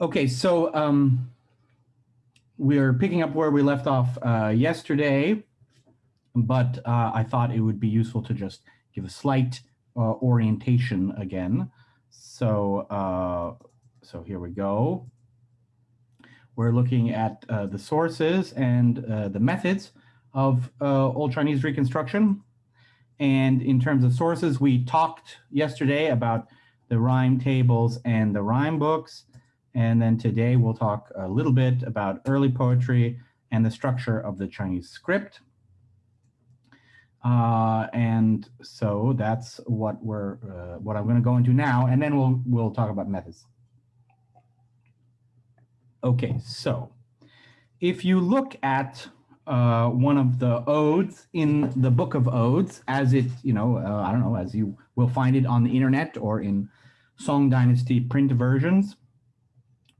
Okay, so um, we're picking up where we left off uh, yesterday, but uh, I thought it would be useful to just give a slight uh, orientation again. So, uh, so here we go. We're looking at uh, the sources and uh, the methods of Old Chinese reconstruction. And in terms of sources, we talked yesterday about the rhyme tables and the rhyme books. And then today we'll talk a little bit about early poetry and the structure of the Chinese script. Uh, and so that's what we're uh, what I'm going to go into now, and then we'll we'll talk about methods. Okay, so if you look at uh, one of the odes in the Book of Odes, as it you know uh, I don't know as you will find it on the internet or in Song Dynasty print versions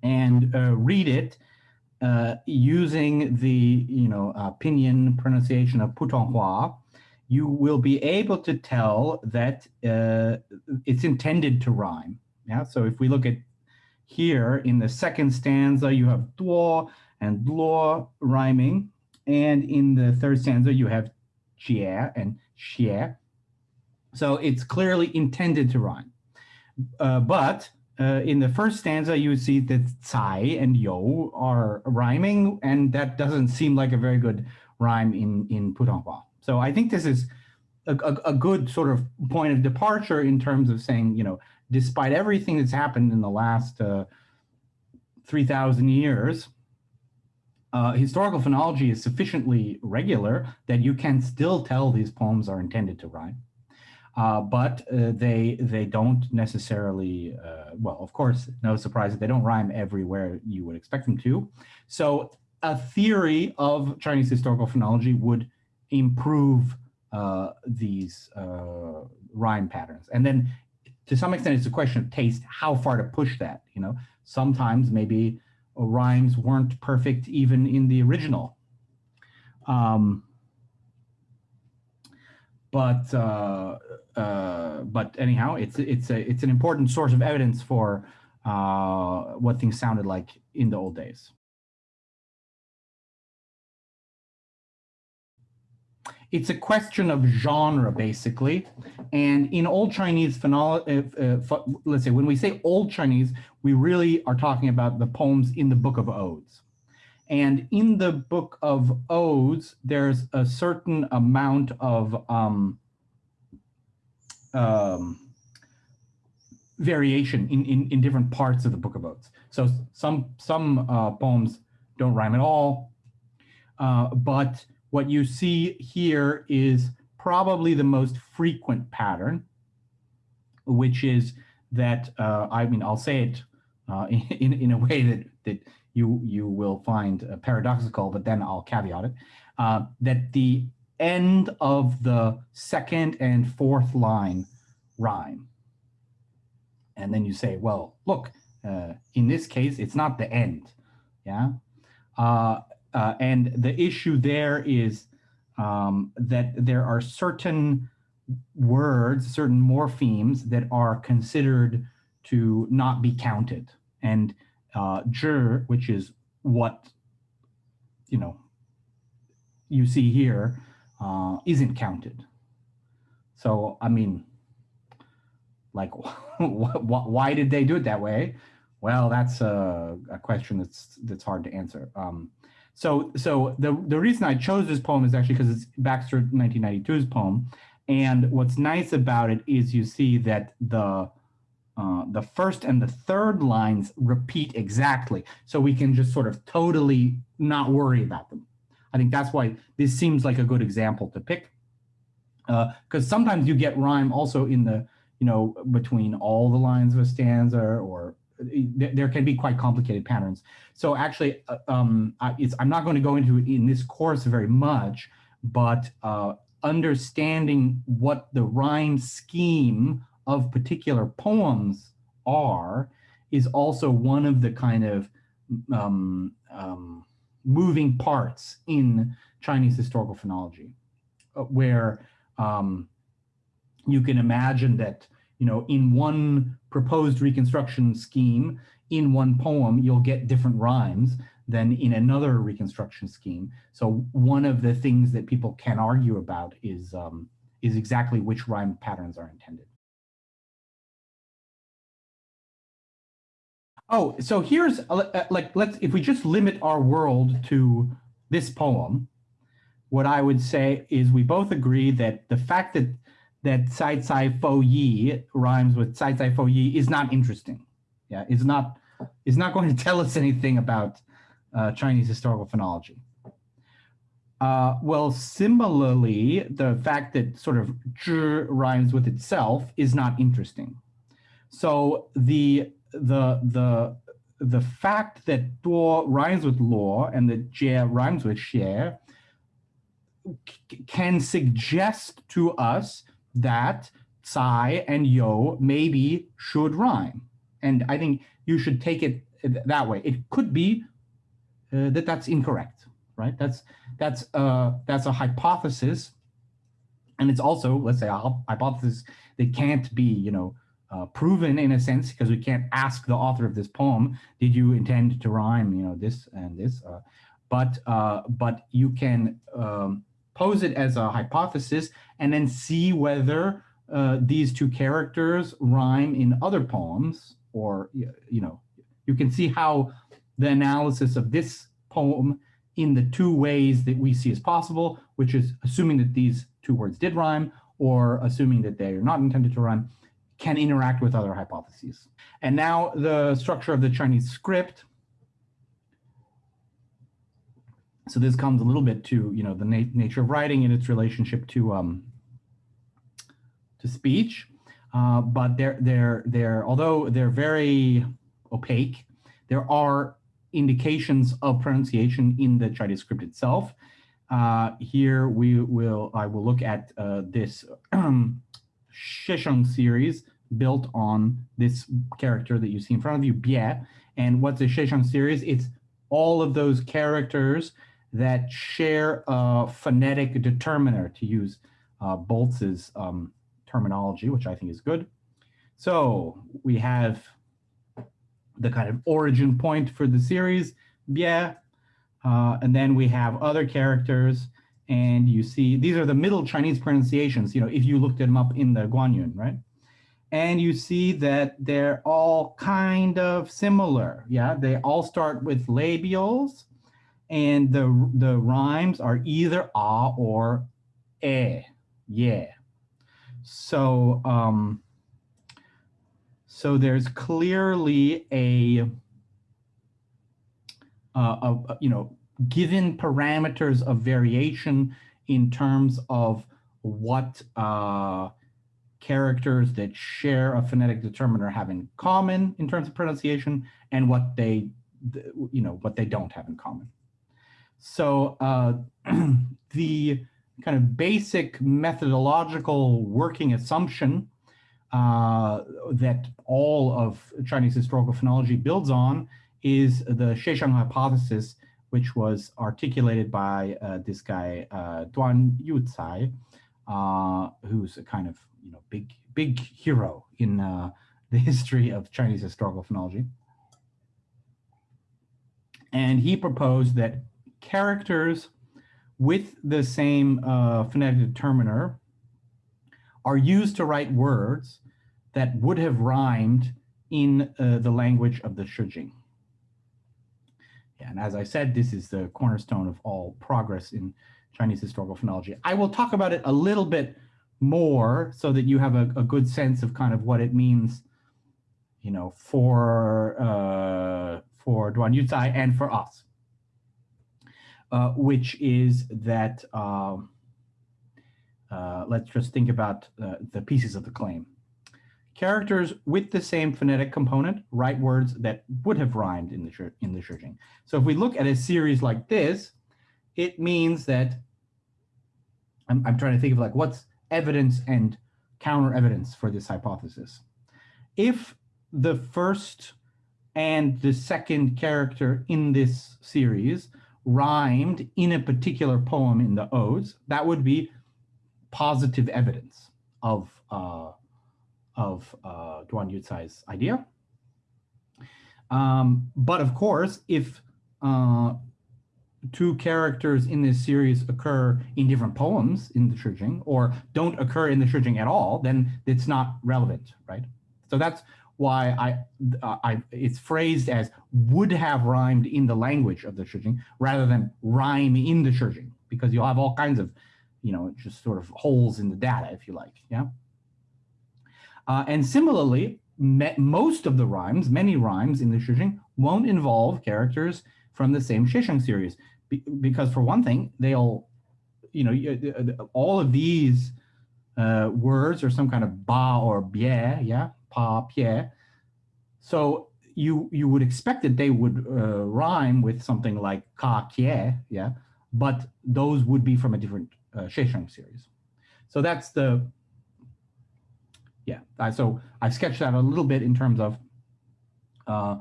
and uh, read it uh, using the you know uh, pinyin pronunciation of Putonghua, you will be able to tell that uh, it's intended to rhyme. Yeah. So if we look at here in the second stanza, you have duo and duo rhyming, and in the third stanza you have jie and xie. So it's clearly intended to rhyme. Uh, but uh, in the first stanza, you see that Cai and Yo are rhyming, and that doesn't seem like a very good rhyme in, in Putonghua. So I think this is a, a, a, good sort of point of departure in terms of saying, you know, despite everything that's happened in the last uh, 3,000 years, uh, historical phonology is sufficiently regular that you can still tell these poems are intended to rhyme. Uh, but uh, they they don't necessarily, uh, well, of course, no surprise that they don't rhyme everywhere you would expect them to. So a theory of Chinese historical phonology would improve uh, these uh, rhyme patterns. And then to some extent, it's a question of taste, how far to push that, you know? Sometimes maybe rhymes weren't perfect even in the original. Um, but uh, uh, but anyhow, it's it's a it's an important source of evidence for uh, what things sounded like in the old days. It's a question of genre, basically. And in Old Chinese phonology, uh, uh let's say when we say Old Chinese, we really are talking about the poems in the Book of Odes. And in the book of odes, there's a certain amount of um, um, variation in, in, in, different parts of the book of odes. So some, some uh, poems don't rhyme at all, uh, but what you see here is probably the most frequent pattern, which is that, uh, I mean, I'll say it uh, in, in a way that, that you, you will find paradoxical, but then I'll caveat it, uh, that the end of the second and fourth line rhyme. And then you say, well, look, uh, in this case, it's not the end, yeah? Uh, uh, and the issue there is um, that there are certain words, certain morphemes that are considered to not be counted. And uh, zhi, which is what, you know, you see here, uh, isn't counted. So, I mean, like, why did they do it that way? Well, that's a, a question that's that's hard to answer. Um, so, so the the reason I chose this poem is actually because it's Baxter 1992's poem, and what's nice about it is you see that the uh, the first and the third lines repeat exactly. So we can just sort of totally not worry about them. I think that's why this seems like a good example to pick. Because uh, sometimes you get rhyme also in the, you know, between all the lines of a stanza or there can be quite complicated patterns. So actually, uh, um, I'm not going to go into it in this course very much, but uh, understanding what the rhyme scheme of particular poems are is also one of the kind of um, um, moving parts in Chinese historical phonology, uh, where um, you can imagine that, you know, in one proposed reconstruction scheme, in one poem, you'll get different rhymes than in another reconstruction scheme. So one of the things that people can argue about is, um, is exactly which rhyme patterns are intended. Oh, so here's uh, uh, like, let's, if we just limit our world to this poem, what I would say is we both agree that the fact that that Sai Sai Fo Yi rhymes with Sai Sai Fo Yi is not interesting. Yeah, it's not it's not going to tell us anything about uh, Chinese historical phonology. Uh, well, similarly, the fact that sort of zhi rhymes with itself is not interesting. So the the the the fact that duo rhymes with law and that jie rhymes with xie can suggest to us that Tsai and Yo maybe should rhyme. And I think you should take it that way. It could be uh, that that's incorrect, right? That's that's uh, that's a hypothesis, and it's also let's say a hypothesis that can't be you know uh, proven in a sense because we can't ask the author of this poem, did you intend to rhyme you know this and this? Uh, but uh, but you can um, pose it as a hypothesis and then see whether uh, these two characters rhyme in other poems or, you know, you can see how the analysis of this poem in the two ways that we see as possible, which is assuming that these two words did rhyme or assuming that they are not intended to rhyme, can interact with other hypotheses. And now the structure of the Chinese script so this comes a little bit to you know the na nature of writing and its relationship to um, to speech, uh, but they're they're they're although they're very opaque, there are indications of pronunciation in the Chinese script itself. Uh, here we will I will look at uh, this Xiesheng series built on this character that you see in front of you, Bie. And what's a Xiesheng series? It's all of those characters that share a phonetic determiner, to use uh, Boltz's um, terminology, which I think is good. So we have the kind of origin point for the series, Bie, uh, and then we have other characters, and you see, these are the middle Chinese pronunciations, you know, if you looked them up in the Guangyun, right? And you see that they're all kind of similar, yeah? They all start with labials, and the the rhymes are either ah or eh, yeah. So um, so there's clearly a, uh, a, you know given parameters of variation in terms of what uh, characters that share a phonetic determiner have in common in terms of pronunciation and what they you know what they don't have in common. So uh, the kind of basic methodological working assumption uh, that all of Chinese historical phonology builds on is the Xiesheng hypothesis, which was articulated by uh, this guy, uh, Duan Yucai, uh, who's a kind of you know big big hero in uh, the history of Chinese historical phonology. And he proposed that characters with the same uh, phonetic determiner are used to write words that would have rhymed in uh, the language of the Shijing. And as I said, this is the cornerstone of all progress in Chinese historical phonology. I will talk about it a little bit more so that you have a, a good sense of kind of what it means, you know, for uh, for Duan Yucai and for us. Uh, which is that, um, uh, let's just think about uh, the pieces of the claim. Characters with the same phonetic component write words that would have rhymed in the, in the Shijing. So if we look at a series like this, it means that, I'm, I'm trying to think of like what's evidence and counter evidence for this hypothesis. If the first and the second character in this series rhymed in a particular poem in the odes, that would be positive evidence of, uh, of uh, Duan Yucai's idea. Um, but of course, if uh, two characters in this series occur in different poems in the Shijing or don't occur in the Shijing at all, then it's not relevant, right? So that's why I, uh, I it's phrased as would have rhymed in the language of the Shijing rather than rhyme in the Shijing because you'll have all kinds of, you know, just sort of holes in the data, if you like, yeah? Uh, and similarly, most of the rhymes, many rhymes in the Shijing won't involve characters from the same Xiesheng series. Be because for one thing, they'll, you know, all of these uh, words are some kind of ba or bie, yeah, pa, pie. So you you would expect that they would uh, rhyme with something like ka, kie, yeah, but those would be from a different uh, Xiesheng series. So that's the, yeah, so I sketched that a little bit in terms of uh,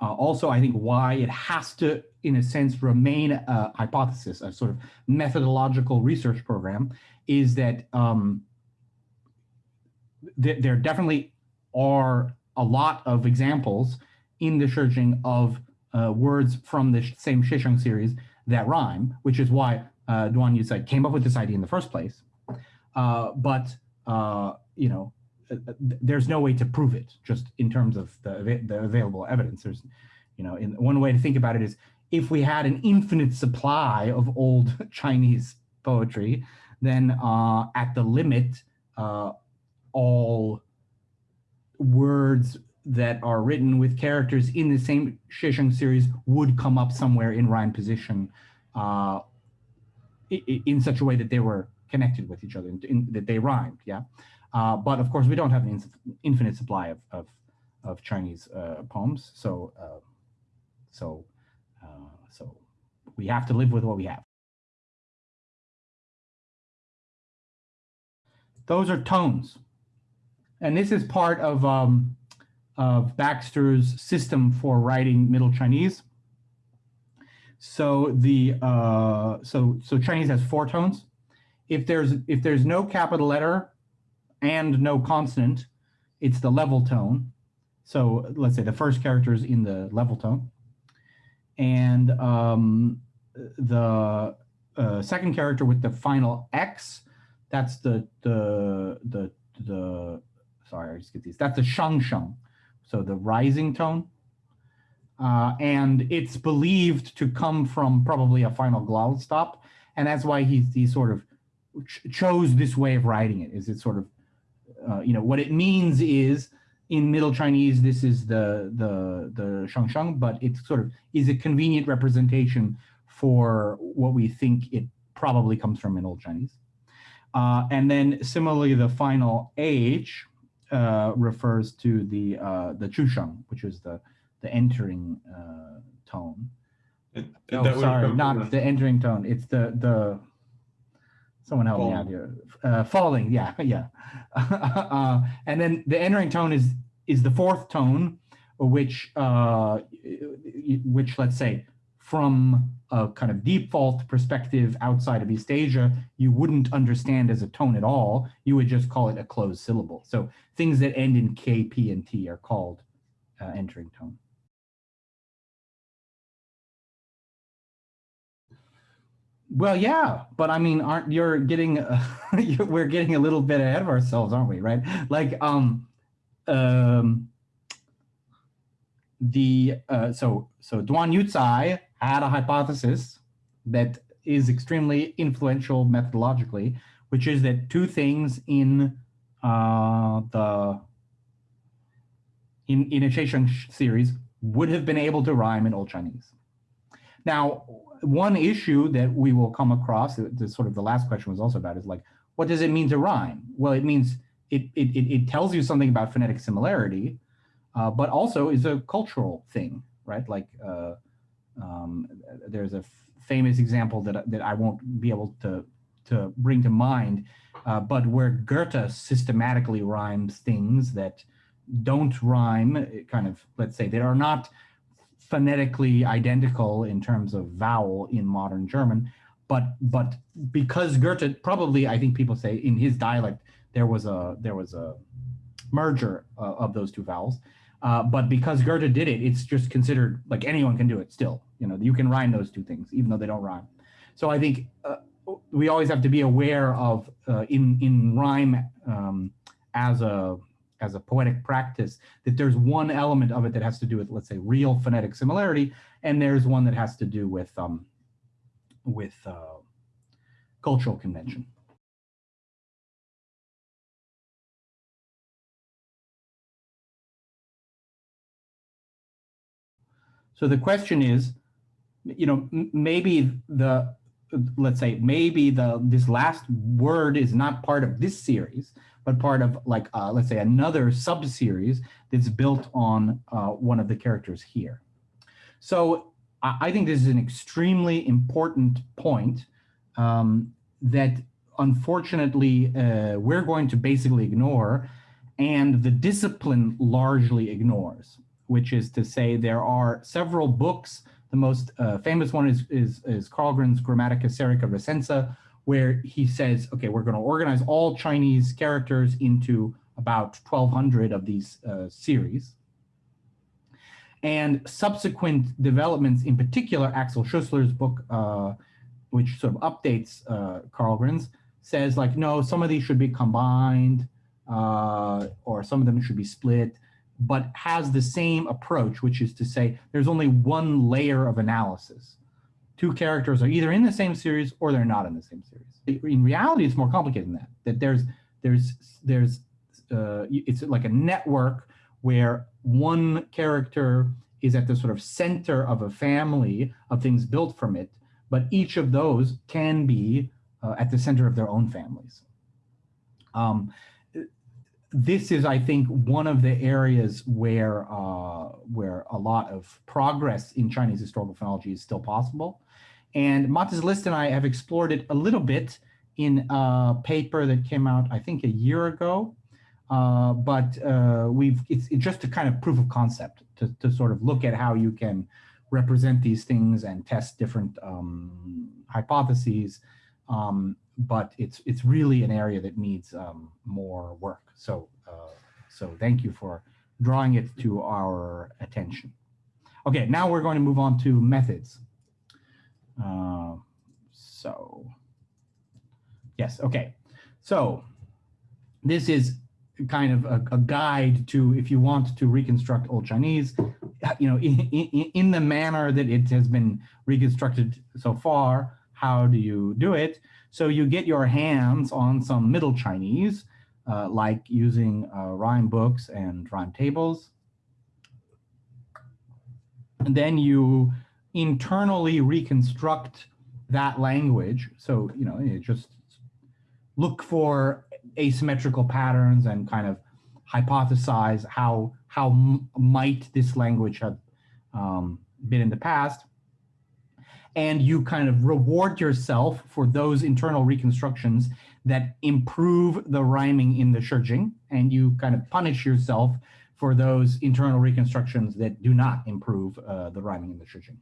uh, also, I think why it has to, in a sense, remain a hypothesis, a sort of methodological research program, is that um, th there definitely are a lot of examples in the Shijing of uh, words from the same Xiesheng series that rhyme, which is why uh, Duan Yucai came up with this idea in the first place. Uh, but, uh, you know, uh, uh, there's no way to prove it just in terms of the, the available evidence. There's, you know, in, one way to think about it is if we had an infinite supply of old Chinese poetry, then uh, at the limit, uh, all words that are written with characters in the same Xiesheng series would come up somewhere in rhyme position uh, in such a way that they were connected with each other, in, that they rhymed, yeah? Uh, but of course, we don't have an infinite supply of, of, of Chinese uh, poems. So, uh, so, uh, so we have to live with what we have. Those are tones. And this is part of, um, of Baxter's system for writing Middle Chinese. So the uh, so so Chinese has four tones. If there's if there's no capital letter and no consonant, it's the level tone. So let's say the first character is in the level tone. And um, the uh, second character with the final X, that's the, the, the, the, sorry, I just get these, that's the shangsheng. So the rising tone. Uh, and it's believed to come from probably a final glottal stop. And that's why he, he sort of ch chose this way of writing it, is it sort of uh, you know, what it means is in Middle Chinese, this is the the the shangsheng, but it sort of is a convenient representation for what we think it probably comes from in Old Chinese. Uh, and then similarly, the final H uh, refers to the uh, the qusheng, which is the the entering uh, tone. And oh, sorry, not the entering tone. It's the the Someone help Falling. me out here. Uh, falling, yeah, yeah. uh, and then the entering tone is is the fourth tone, which uh, which let's say from a kind of default perspective outside of East Asia, you wouldn't understand as a tone at all. You would just call it a closed syllable. So things that end in K, P, and T are called uh, entering tone. Well, yeah, but I mean, aren't you're getting uh, we're getting a little bit ahead of ourselves, aren't we? Right? Like, um, um, the uh, so so Duan Yucai had a hypothesis that is extremely influential methodologically, which is that two things in uh, the in in a Xiesheng series would have been able to rhyme in Old Chinese. Now, one issue that we will come across, the, sort of the last question was also about, is like, what does it mean to rhyme? Well, it means it, it, it tells you something about phonetic similarity, uh, but also is a cultural thing, right? Like uh, um, there's a famous example that, that I won't be able to, to bring to mind, uh, but where Goethe systematically rhymes things that don't rhyme, kind of, let's say, that are not phonetically identical in terms of vowel in modern German, but but because Goethe probably I think people say in his dialect there was a there was a merger uh, of those two vowels. Uh, but because Goethe did it, it's just considered like anyone can do it still. You know, you can rhyme those two things, even though they don't rhyme. So I think uh, we always have to be aware of uh, in in rhyme um, as a as a poetic practice that there's one element of it that has to do with let's say real phonetic similarity, and there's one that has to do with um, with uh, cultural convention. So the question is, you know, maybe the, let's say, maybe the this last word is not part of this series, but part of like, uh, let's say, another sub-series that's built on uh, one of the characters here. So I think this is an extremely important point um, that unfortunately uh, we're going to basically ignore and the discipline largely ignores which is to say there are several books. The most uh, famous one is, is, is Karlgren's Grammatica Serica Recensa, where he says, okay, we're going to organize all Chinese characters into about 1,200 of these uh, series. And subsequent developments, in particular, Axel Schuessler's book, uh, which sort of updates uh, Karlgren's, says like, no, some of these should be combined, uh, or some of them should be split but has the same approach, which is to say there's only one layer of analysis. Two characters are either in the same series or they're not in the same series. In reality, it's more complicated than that. That there's there's there's uh, it's like a network where one character is at the sort of center of a family of things built from it, but each of those can be uh, at the center of their own families. Um, this is, I think, one of the areas where uh, where a lot of progress in Chinese historical phonology is still possible. And Mattis List and I have explored it a little bit in a paper that came out, I think, a year ago. Uh, but uh, we've it's, it's, just a kind of proof of concept to, to sort of look at how you can represent these things and test different um, hypotheses. Um, but it's it's really an area that needs um, more work. So uh, so thank you for drawing it to our attention. Okay, now we're going to move on to methods. Uh, so yes, okay. So this is kind of a, a, guide to if you want to reconstruct Old Chinese, you know, in, in, in the manner that it has been reconstructed so far, how do you do it? So you get your hands on some Middle Chinese, uh, like using uh, rhyme books and rhyme tables. And then you internally reconstruct that language. So, you know, you just look for asymmetrical patterns and kind of hypothesize how, how might this language have um, been in the past and you kind of reward yourself for those internal reconstructions that improve the rhyming in the Shijing, and you kind of punish yourself for those internal reconstructions that do not improve uh, the rhyming in the Shijing.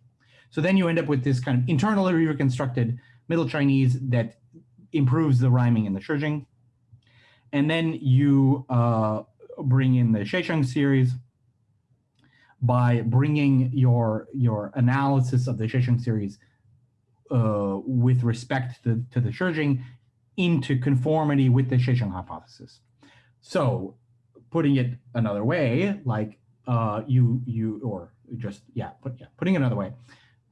So then you end up with this kind of internally reconstructed Middle Chinese that improves the rhyming in the Shijing. And then you uh, bring in the Xiesheng series, by bringing your your analysis of the Xiesheng series uh, with respect to, to the Shijing into conformity with the Xiesheng hypothesis. So putting it another way, like uh, you you or just yeah, put, yeah, putting it another way,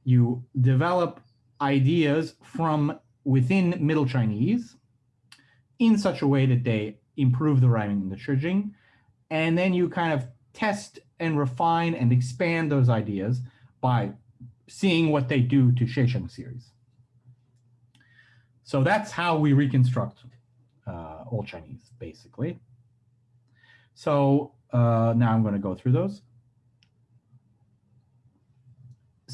you develop ideas from within Middle Chinese in such a way that they improve the rhyming in the Shijing, and then you kind of test and refine and expand those ideas by seeing what they do to Xiesheng series. So that's how we reconstruct uh, Old Chinese, basically. So uh, now I'm going to go through those.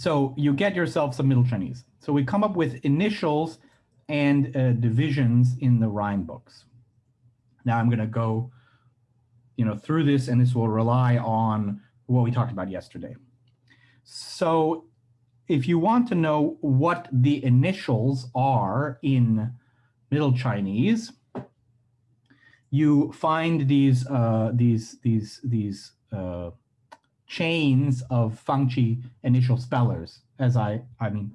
So you get yourself some Middle Chinese. So we come up with initials and uh, divisions in the rhyme books. Now I'm going to go you know, through this, and this will rely on what we talked about yesterday. So if you want to know what the initials are in Middle Chinese, you find these uh, these these these uh, chains of Fanqie initial spellers. As I, I mean,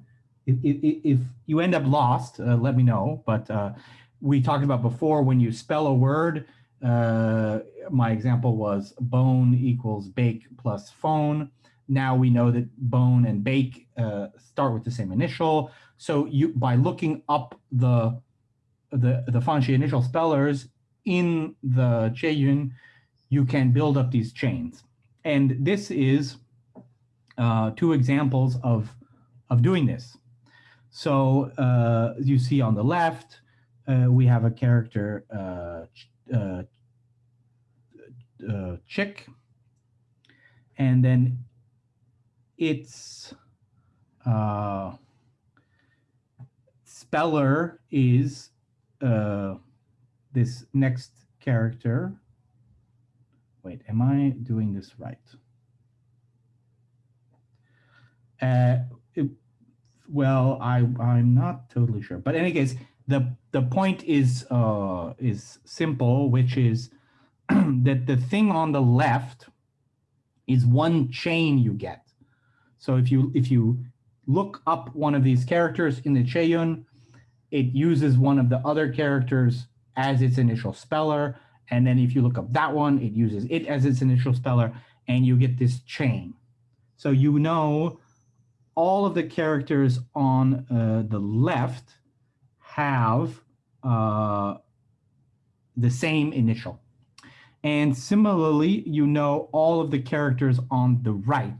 if, if, you end up lost, uh, let me know. But uh, we talked about before when you spell a word, uh, my example was bone equals bake plus phone. Now we know that bone and bake uh, start with the same initial. So you by looking up the the the Fanqie initial spellers in the Qieyun, you can build up these chains. And this is uh, two examples of of doing this. So uh, you see on the left, uh, we have a character uh, uh, uh, chick, and then its speller is this next character. Wait, am I doing this right? Uh, it, well, I I'm not totally sure, but in any case, the the point is uh, is simple, which is that the thing on the left is one chain you get. So if you if you look up one of these characters in the Qieyun, it uses one of the other characters as its initial speller. And then if you look up that one, it uses it as its initial speller, and you get this chain. So you know all of the characters on uh, the left have uh, the same initial. And similarly, you know all of the characters on the right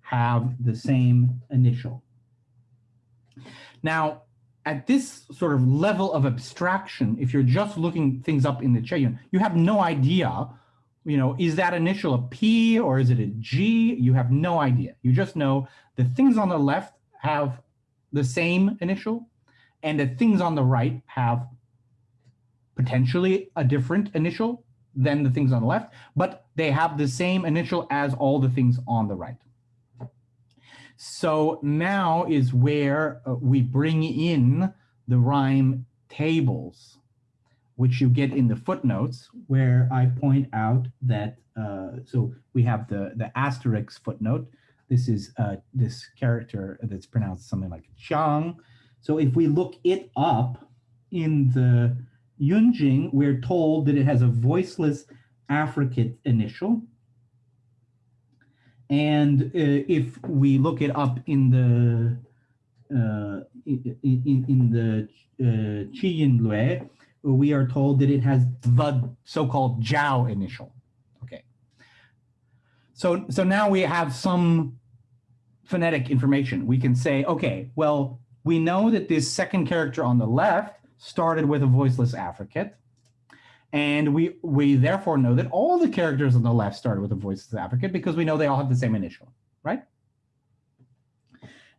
have the same initial. Now, at this sort of level of abstraction, if you're just looking things up in the Qieyun, you have no idea, you know, is that initial a P or is it a G? You have no idea. You just know the things on the left have the same initial and the things on the right have potentially a different initial than the things on the left, but they have the same initial as all the things on the right. So now is where uh, we bring in the rhyme tables, which you get in the footnotes, where I point out that, uh, so we have the, the asterisk footnote. This is uh, this character that's pronounced something like Chang. So if we look it up in the Yunjing, we're told that it has a voiceless affricate initial. And uh, if we look it up in the uh, in, in, in the uh, Qiyin Lue, we are told that it has the so-called Jiao initial. Okay. So, so now we have some phonetic information. We can say, okay, well, we know that this second character on the left started with a voiceless affricate. And we, we therefore know that all the characters on the left started with a voiceless affricate because we know they all have the same initial, right?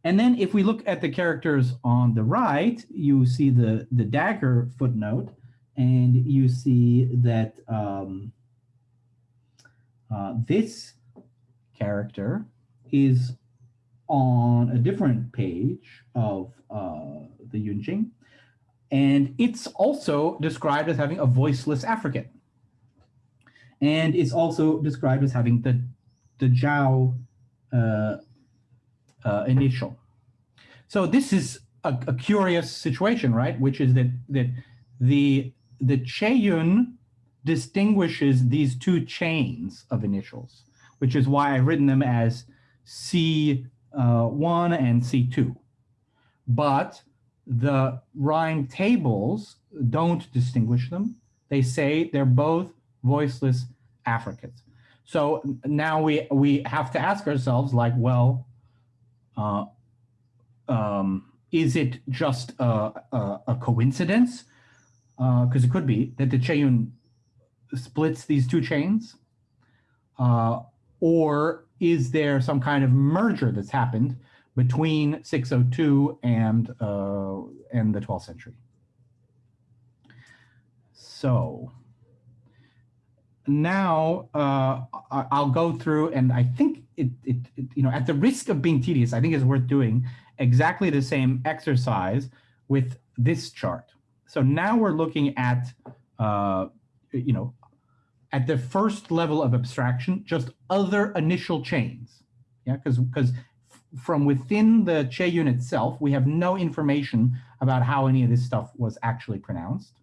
And then if we look at the characters on the right, you see the, the dagger footnote, and you see that um, uh, this character is on a different page of uh, the Yunjing. And it's also described as having a voiceless affricate. And it's also described as having the, the Jiao uh, uh, initial. So this is a, a, curious situation, right? Which is that, that the, the Qieyun distinguishes these two chains of initials, which is why I've written them as C1 uh, and C2. But the rhyme tables don't distinguish them. They say they're both voiceless affricates. So now we we have to ask ourselves like, well, uh, um, is it just a, a, a coincidence? Because uh, it could be that the Qieyun splits these two chains, uh, or is there some kind of merger that's happened between 602 and, uh, and the 12th century. So now uh, I'll go through and I think it, it, it, you know, at the risk of being tedious, I think it's worth doing exactly the same exercise with this chart. So now we're looking at, uh, you know, at the first level of abstraction, just other initial chains. Yeah, because because from within the Qieyun itself, we have no information about how any of this stuff was actually pronounced.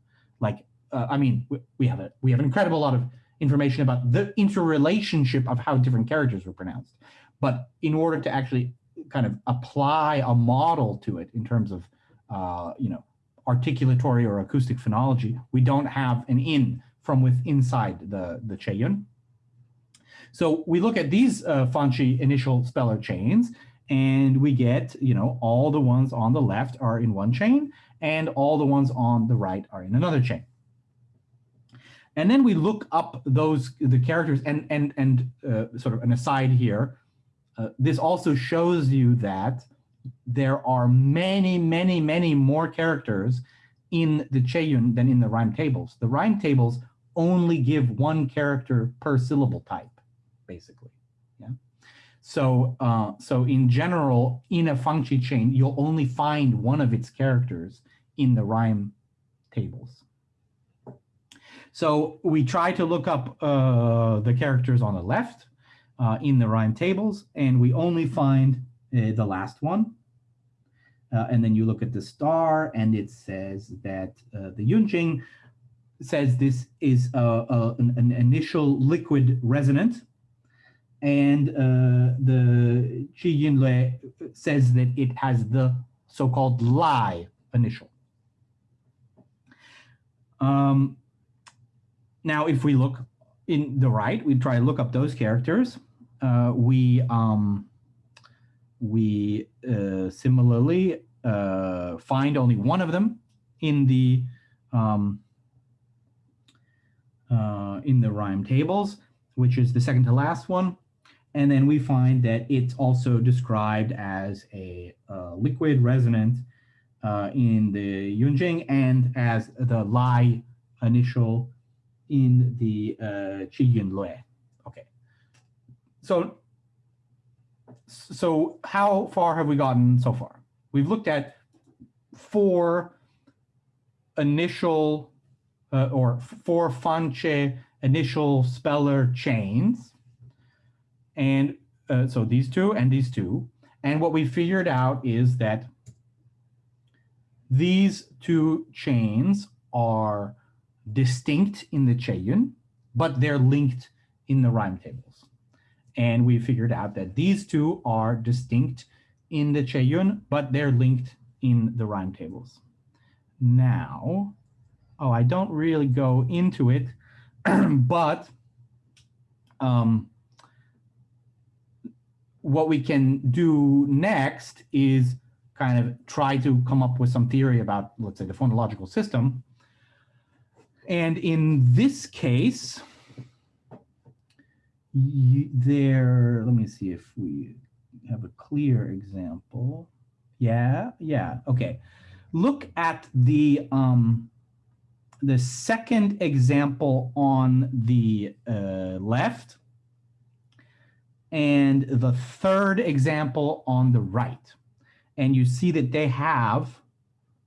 Like, uh, I mean, we, we have a we have an incredible lot of information about the interrelationship of how different characters were pronounced. But in order to actually kind of apply a model to it in terms of, uh, you know, articulatory or acoustic phonology, we don't have an in from with inside the, the Qieyun. So we look at these uh, Fanqie initial speller chains and we get, you know, all the ones on the left are in one chain and all the ones on the right are in another chain. And then we look up those, the characters and, and, and uh, sort of an aside here, uh, this also shows you that there are many, many, many more characters in the Qieyun than in the rhyme tables. The rhyme tables only give one character per syllable type, basically. Yeah. So, uh, so in general, in a Fanqie chain, you'll only find one of its characters in the rhyme tables. So we try to look up uh, the characters on the left uh, in the rhyme tables, and we only find uh, the last one. Uh, and then you look at the star, and it says that uh, the Yunjing says this is an, an, initial liquid resonant, and uh, the Qiyin Lue says that it has the so-called Lai initial. Um, now, if we look in the right, we try to look up those characters. Uh, we um, we uh, similarly uh, find only one of them in the um, uh, in the rhyme tables, which is the second to last one. And then we find that it's also described as a uh, liquid resonant uh, in the Yunjing and as the Lai initial in the uh, Qiyin Lue. Okay. So, so how far have we gotten so far? We've looked at four initial uh, or four Fanqie initial speller chains. And uh, so these two and these two. And what we figured out is that these two chains are distinct in the Qieyun, but they're linked in the rhyme tables. And we figured out that these two are distinct in the Qieyun, but they're linked in the rhyme tables. Now, oh, I don't really go into it, but um, what we can do next is kind of try to come up with some theory about, let's say, the phonological system. And in this case, there, let me see if we have a clear example. Yeah, yeah, okay. Look at the um, the second example on the uh, left and the third example on the right. And you see that they have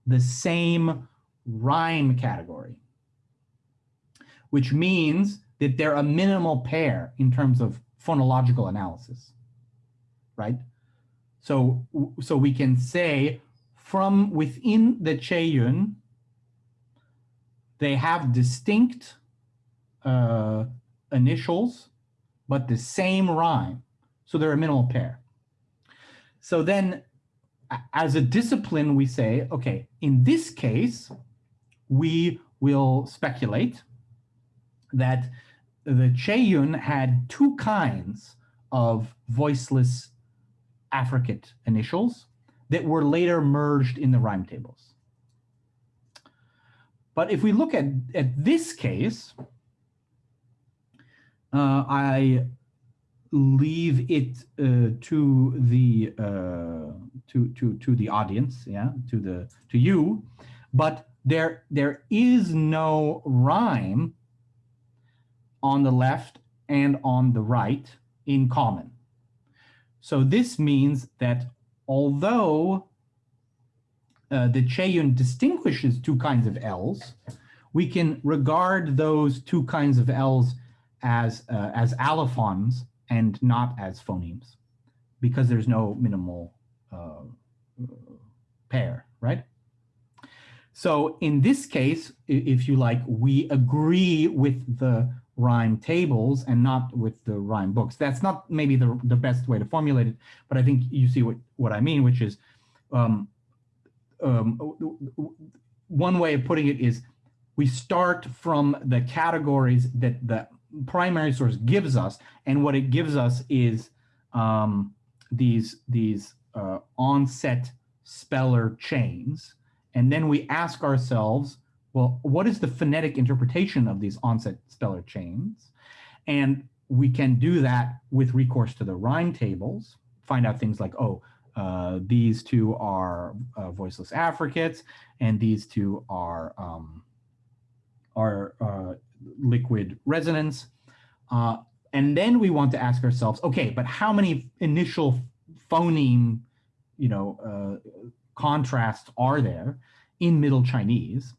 the same rhyme category, which means that they're a minimal pair in terms of phonological analysis, right? So, so we can say from within the Qieyun, they have distinct uh, initials, but the same rhyme. So they're a minimal pair. So then as a discipline, we say, okay, in this case, we will speculate that the Qieyun had two kinds of voiceless affricate initials that were later merged in the rhyme tables. But if we look at, at this case, I leave it uh, to the uh, to to to the audience, yeah, to the to you, but there there is no rhyme on the left and on the right in common. So this means that although uh, the Qieyun distinguishes two kinds of L's, we can regard those two kinds of L's as uh, as allophones and not as phonemes because there's no minimal uh, pair, right? So in this case, if you like, we agree with the rhyme tables and not with the rhyme books. That's not maybe the, the best way to formulate it, but I think you see what, what I mean, which is um, um, one way of putting it is we start from the categories that the primary source gives us, and what it gives us is um, these, these uh, onset speller chains. And then we ask ourselves, well, what is the phonetic interpretation of these onset speller chains? And we can do that with recourse to the rhyme tables, find out things like, oh, uh, these two are uh, voiceless affricates, and these two are um, are uh, liquid resonance. Uh, and then we want to ask ourselves, okay, but how many initial phoneme, you know, uh, contrasts are there in Middle Chinese?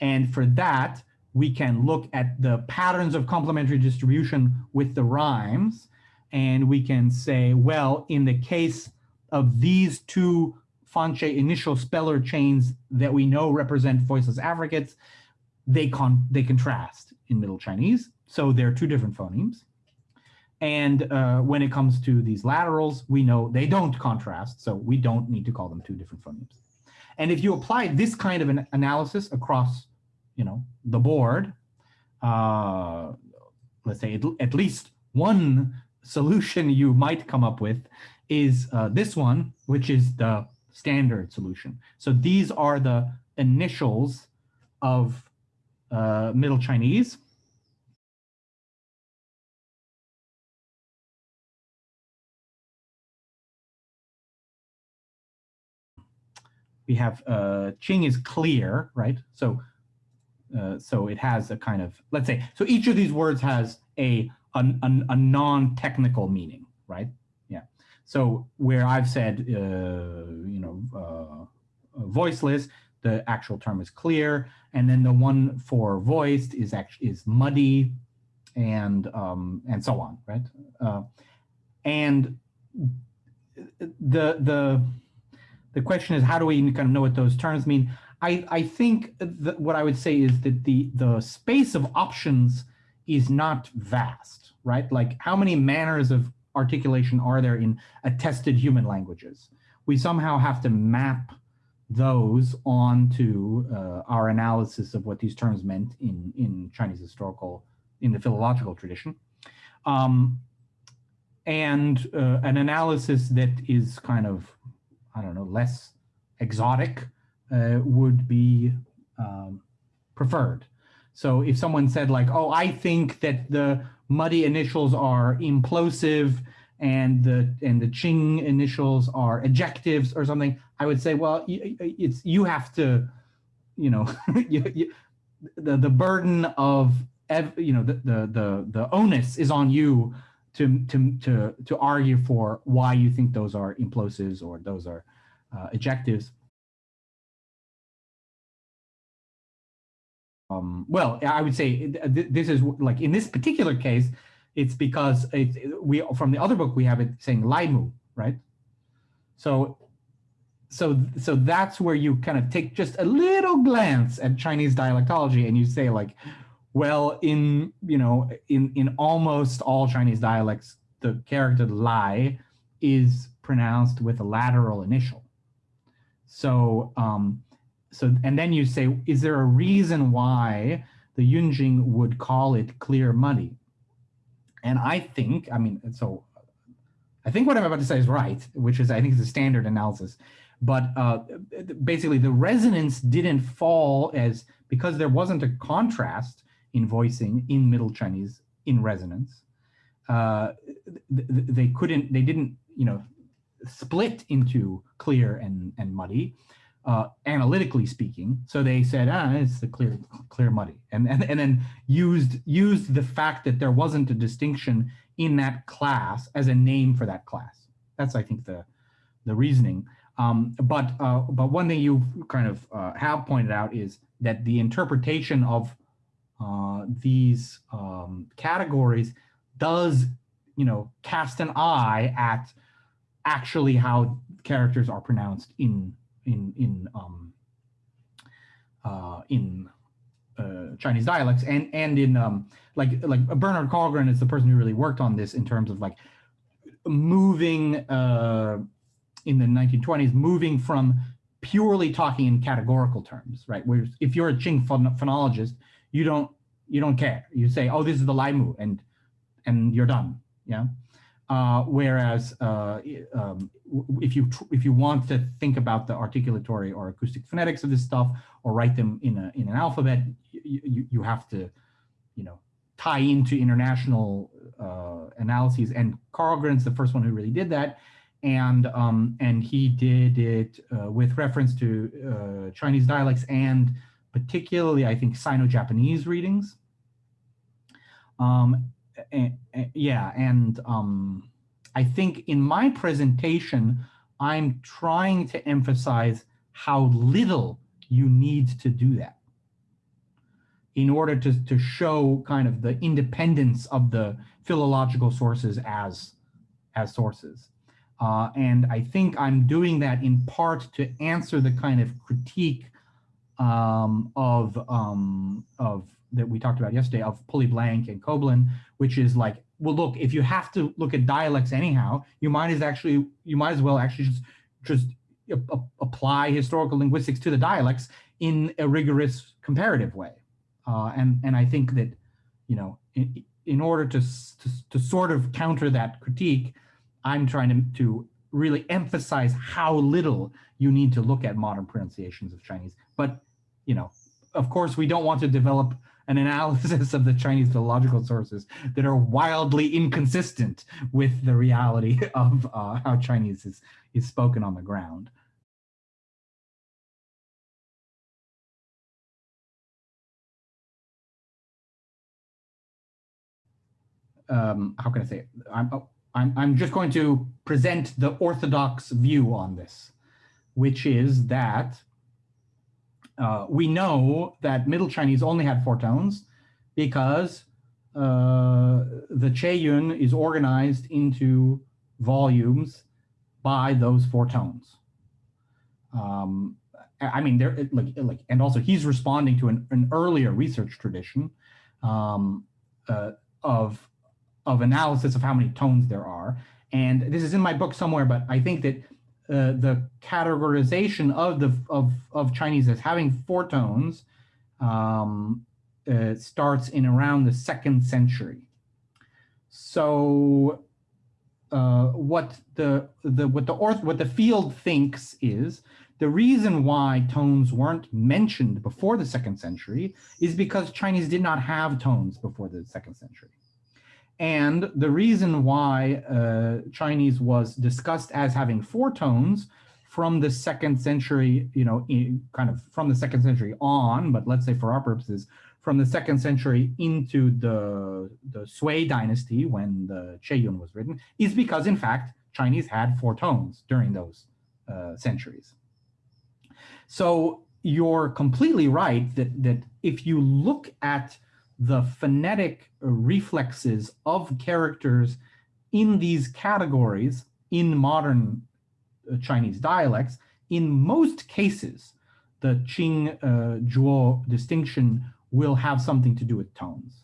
And for that, we can look at the patterns of complementary distribution with the rhymes. And we can say, well, in the case of these two Fanqie initial speller chains that we know represent voiceless affricates, they, con they contrast in Middle Chinese. So they're two different phonemes. And uh, when it comes to these laterals, we know they don't contrast, so we don't need to call them two different phonemes. And if you apply this kind of an analysis across, you know, the board, uh, let's say at, least one solution you might come up with is uh, this one, which is the standard solution. So these are the initials of uh, Middle Chinese. We have uh, Qing is clear, right? So, uh, so it has a kind of, let's say, so each of these words has a, a, a non-technical meaning, right? Yeah. So where I've said, uh, you know, uh, voiceless, the actual term is clear, and then the one for voiced is actually is muddy, and um, and so on, right? Uh, and the the the question is how do we kind of know what those terms mean? I I think that what I would say is that the the space of options is not vast, right? Like how many manners of articulation are there in attested human languages? We somehow have to map those onto uh, our analysis of what these terms meant in, in Chinese historical, in the philological tradition. Um, and uh, an analysis that is kind of, I don't know, less exotic uh, would be um, preferred. So if someone said like, oh, I think that the muddy initials are implosive and the and the Qing initials are ejectives or something, I would say, well, it's you have to, you know, you, you, the the burden of you know the, the the the onus is on you to to to to argue for why you think those are implosives or those are uh, ejectives. Um, well, I would say this is like in this particular case, it's because it, we from the other book we have it saying laimu, right? So so so that's where you kind of take just a little glance at Chinese dialectology and you say like, well, in you know in in almost all Chinese dialects, the character lai is pronounced with a lateral initial. So um, so and then you say, is there a reason why the Yunjing would call it clear muddy? And I think, I mean, so I think what I'm about to say is right, which is I think it's a standard analysis. But uh, basically, the resonance didn't fall as because there wasn't a contrast in voicing in Middle Chinese in resonance. Uh, they couldn't, they didn't, you know, split into clear and and muddy uh, analytically speaking. So they said, ah, it's the clear, clear muddy, and, and and then used used the fact that there wasn't a distinction in that class as a name for that class. That's I think the the reasoning. Um, but uh, but one thing you kind of uh, have pointed out is that the interpretation of uh, these um, categories does, you know, cast an eye at actually how characters are pronounced in in in um, uh, in uh, Chinese dialects. And and in um, like like Bernard Karlgren is the person who really worked on this in terms of like moving uh, in the 1920s, moving from purely talking in categorical terms, right? Where if you're a Qing phon phonologist, you don't you don't care. You say, oh, this is the Lai Mu, and and you're done. Yeah. Uh, whereas uh, um, if you if you want to think about the articulatory or acoustic phonetics of this stuff or write them in a in an alphabet, you, you, have to, you know, tie into international uh, analyses. And Karlgren's the first one who really did that, and um, and he did it uh, with reference to uh, Chinese dialects and particularly I think Sino-Japanese readings. Um, and, and, yeah, and um, I think in my presentation, I'm trying to emphasize how little you need to do that in order to, to show kind of the independence of the philological sources as, as sources. Uh, and I think I'm doing that in part to answer the kind of critique um, of, um, of that we talked about yesterday of Pulleyblank and Coblin, which is like, well, look, if you have to look at dialects anyhow, you might as actually, you might as well actually just, just apply historical linguistics to the dialects in a rigorous comparative way. Uh, and, and I think that, you know, in, in order to, to, to, sort of counter that critique, I'm trying to, to really emphasize how little you need to look at modern pronunciations of Chinese. But, you know, of course, we don't want to develop an analysis of the Chinese philological sources that are wildly inconsistent with the reality of uh, how Chinese is, is spoken on the ground. um, how can I say it? I'm, oh, I'm, I'm just going to present the orthodox view on this, which is that uh, we know that Middle Chinese only had four tones because uh, the Qieyun is organized into volumes by those four tones. Um, I mean, there like like, and also he's responding to an, an earlier research tradition um, uh, of of analysis of how many tones there are. And this is in my book somewhere, but I think that uh, the categorization of the of of Chinese as having four tones um, uh, starts in around the second century. So uh, what the the what the orth what the field thinks is the reason why tones weren't mentioned before the second century is because Chinese did not have tones before the second century. And the reason why uh, Chinese was discussed as having four tones from the second century, you know, in, kind of from the second century on, but let's say for our purposes, from the second century into the, the Sui dynasty when the Qieyun was written, is because in fact, Chinese had four tones during those uh, centuries. So you're completely right that, that if you look at the phonetic reflexes of characters in these categories in modern uh, Chinese dialects, in most cases, the Qing uh, Zhuo distinction will have something to do with tones.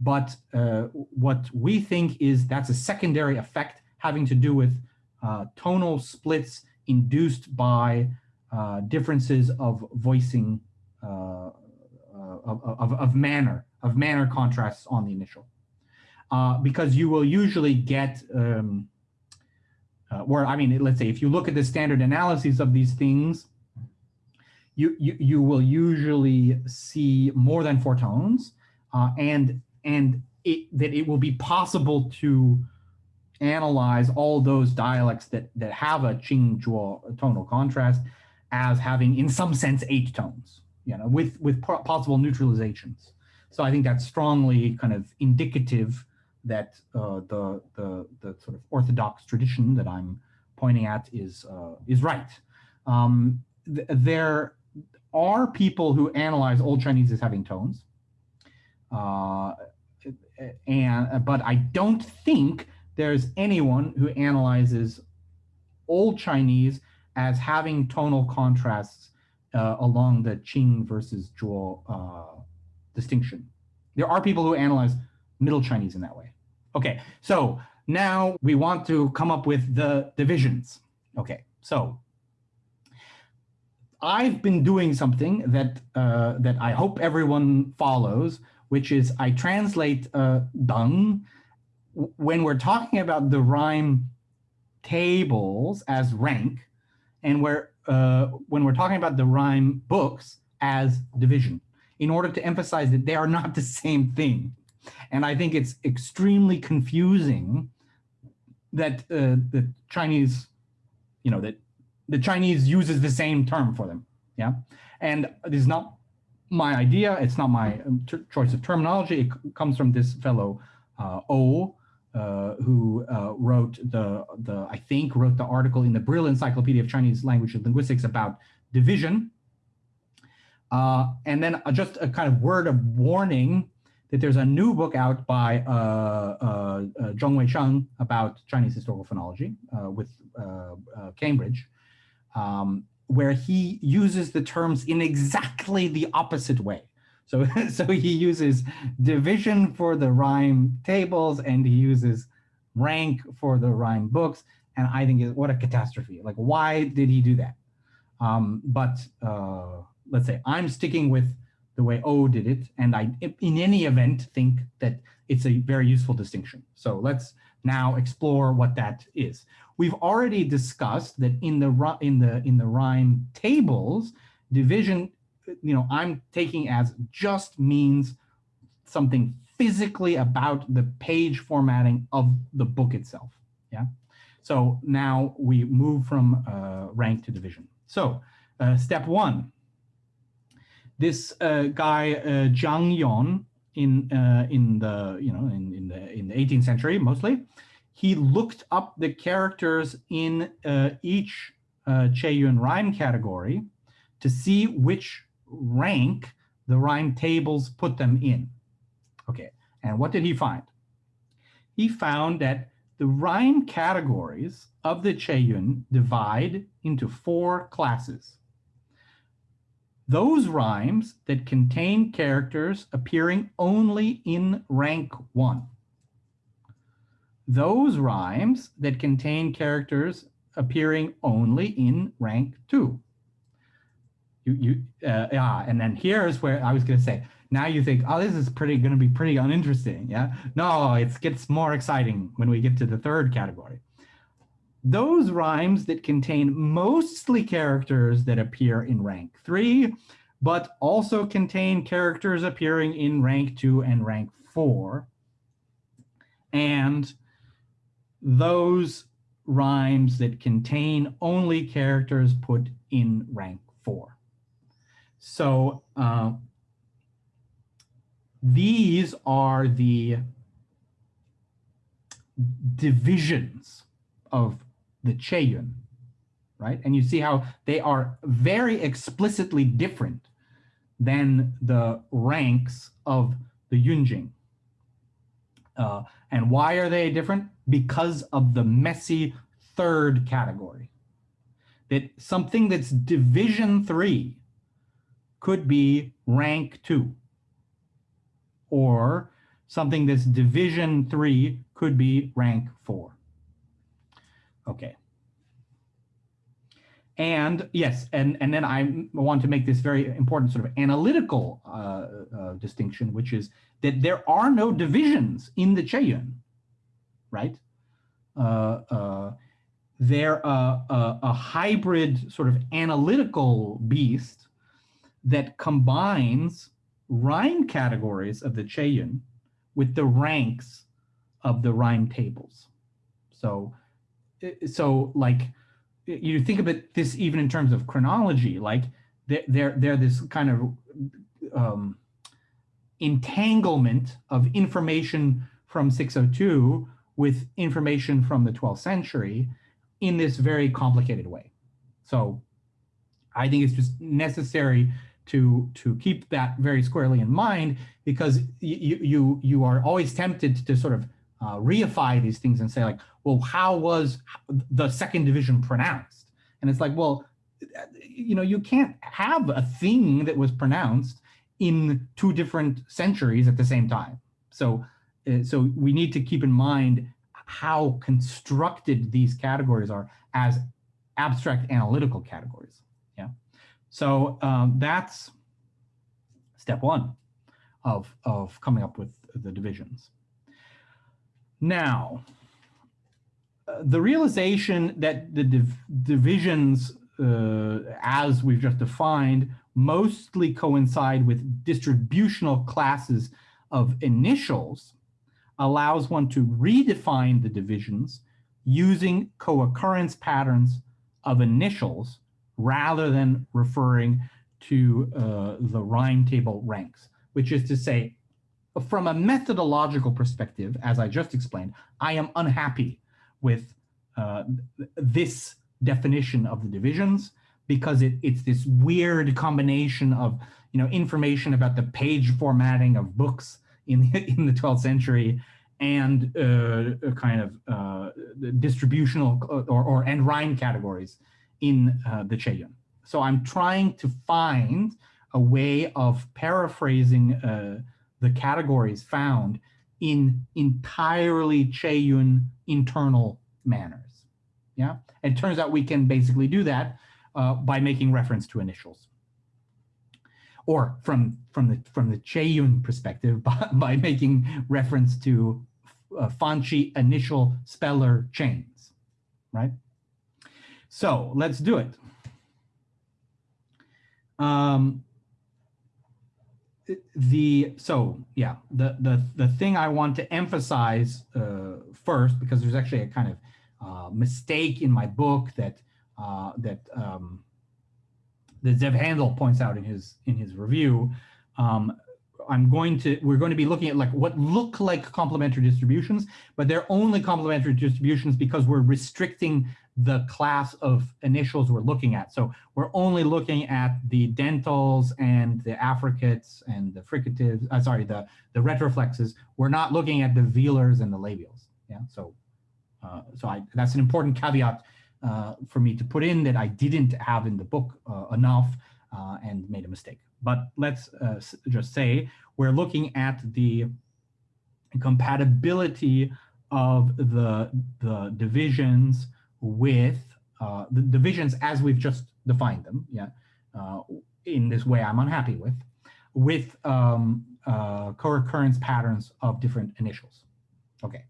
But uh, what we think is that's a secondary effect having to do with uh, tonal splits induced by uh, differences of voicing uh, of, of, of manner of manner contrasts on the initial. Uh, because you will usually get, um, uh, where, I mean, let's say if you look at the standard analyses of these things, you, you, you will usually see more than four tones uh, and, and it, that it will be possible to analyze all those dialects that, that have a Qing Zhuo tonal contrast as having in some sense eight tones, you know, with, with possible neutralizations. So I think that's strongly kind of indicative that uh, the, the, the sort of orthodox tradition that I'm pointing at is, uh, is right. Um, th there are people who analyze Old Chinese as having tones. Uh, and but I don't think there's anyone who analyzes Old Chinese as having tonal contrasts uh, along the Qing versus Zhuo uh, distinction. There are people who analyze Middle Chinese in that way. Okay, so now we want to come up with the divisions. Okay, so I've been doing something that uh, that I hope everyone follows, which is I translate uh, deng when we're talking about the rhyme tables as rank, and where uh, when we're talking about the rhyme books as division, in order to emphasize that they are not the same thing. And I think it's extremely confusing that uh, the Chinese, you know, that the Chinese uses the same term for them. Yeah. And this is not my idea. It's not my um, choice of terminology. It comes from this fellow, uh, O, uh, who uh, wrote the, the, I think, wrote the article in the Brill Encyclopedia of Chinese Language and Linguistics about division. Uh, and then just a kind of word of warning that there's a new book out by uh, uh, uh Weisheng about Chinese historical phonology uh, with uh, Cambridge, um, where he uses the terms in exactly the opposite way. So, so he uses division for the rhyme tables and he uses rank for the rhyme books. And I think what a catastrophe. Like, why did he do that? Um, but let's say I'm sticking with the way O did it. And I, in any event, think that it's a very useful distinction. So let's now explore what that is. We've already discussed that in the in the in the rhyme tables, division, you know, I'm taking as just means something physically about the page formatting of the book itself. Yeah. So now we move from uh, rank to division. So uh, step one, this uh, guy uh, Jiang Yong in uh, in the you know in in the in the 18th century mostly, he looked up the characters in uh, each uh, Yun rhyme category to see which rank the rhyme tables put them in. Okay, and what did he find? He found that the rhyme categories of the Yun divide into four classes those rhymes that contain characters appearing only in rank one. Those rhymes that contain characters appearing only in rank two. You, you, uh, yeah, and then here's where I was going to say, now you think, oh, this is pretty going to be pretty uninteresting. Yeah, no, it gets more exciting when we get to the third category those rhymes that contain mostly characters that appear in rank three, but also contain characters appearing in rank two and rank four. And those rhymes that contain only characters put in rank four. So uh, these are the divisions of the Qieyun, right? And you see how they are very explicitly different than the ranks of the Yunjing. Uh, and why are they different? Because of the messy third category. That something that's division three could be rank two. Or something that's division three could be rank four. Okay. And yes, and, and then I want to make this very important sort of analytical uh, uh, distinction, which is that there are no divisions in the Qieyun, right? Uh, uh they're a, a, a, hybrid sort of analytical beast that combines rhyme categories of the Qieyun with the ranks of the rhyme tables. So so like you think about this even in terms of chronology, like they're they're, this kind of um, entanglement of information from 602 with information from the 12th century in this very complicated way. So I think it's just necessary to to keep that very squarely in mind because you you you are always tempted to sort of uh, reify these things and say like, well, how was the second division pronounced? And it's like, well, you know, you can't have a thing that was pronounced in two different centuries at the same time. So, uh, so we need to keep in mind how constructed these categories are as abstract analytical categories. Yeah. So um, that's step one of, of coming up with the divisions. Now, the realization that the div divisions, uh, as we've just defined, mostly coincide with distributional classes of initials allows one to redefine the divisions using co-occurrence patterns of initials rather than referring to uh, the rhyme table ranks, which is to say, from a methodological perspective, as I just explained, I am unhappy with uh, this definition of the divisions because it, it's this weird combination of you know information about the page formatting of books in in the 12th century and uh, kind of uh, distributional uh, or, or and rhyme categories in uh, the Qieyun. So I'm trying to find a way of paraphrasing uh, the categories found in entirely Qieyun internal manners. Yeah, it turns out we can basically do that uh, by making reference to initials. Or from from the from the Qieyun perspective, by, by making reference to uh, Fanqie initial speller chains, right? So let's do it. Um, the so yeah the the the thing I want to emphasize uh, first because there's actually a kind of uh, mistake in my book that uh, that um, that Zev Handel points out in his in his review. Um, I'm going to we're going to be looking at like what look like complementary distributions, but they're only complementary distributions because we're restricting the class of initials we're looking at. So we're only looking at the dentals and the affricates and the fricatives, uh, sorry, the, the retroflexes. We're not looking at the velars and the labials. Yeah, so uh, so I, that's an important caveat uh, for me to put in that I didn't have in the book uh, enough uh, and made a mistake. But let's uh, just say we're looking at the compatibility of the, the divisions with uh, the divisions as we've just defined them, yeah, uh, in this way I'm unhappy with, with um, uh, co-occurrence patterns of different initials. Okay.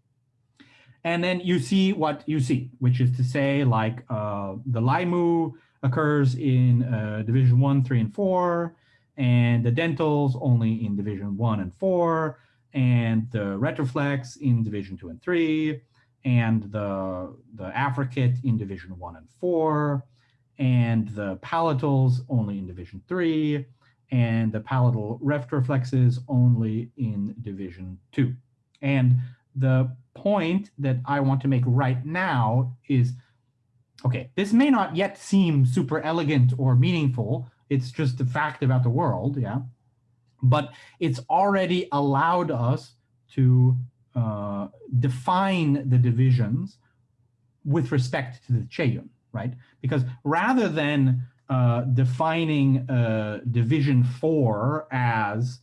And then you see what you see, which is to say like uh, the Laimu occurs in uh, division one, three, and four, and the dentals only in division one and four, and the retroflex in division two and three, and the, the affricate in division one and four, and the palatals only in division three, and the palatal retroflexes only in division two. And the point that I want to make right now is, okay, this may not yet seem super elegant or meaningful. It's just a fact about the world, yeah? But it's already allowed us to uh, define the divisions with respect to the Qieyun, right? Because rather than uh, defining uh, division four as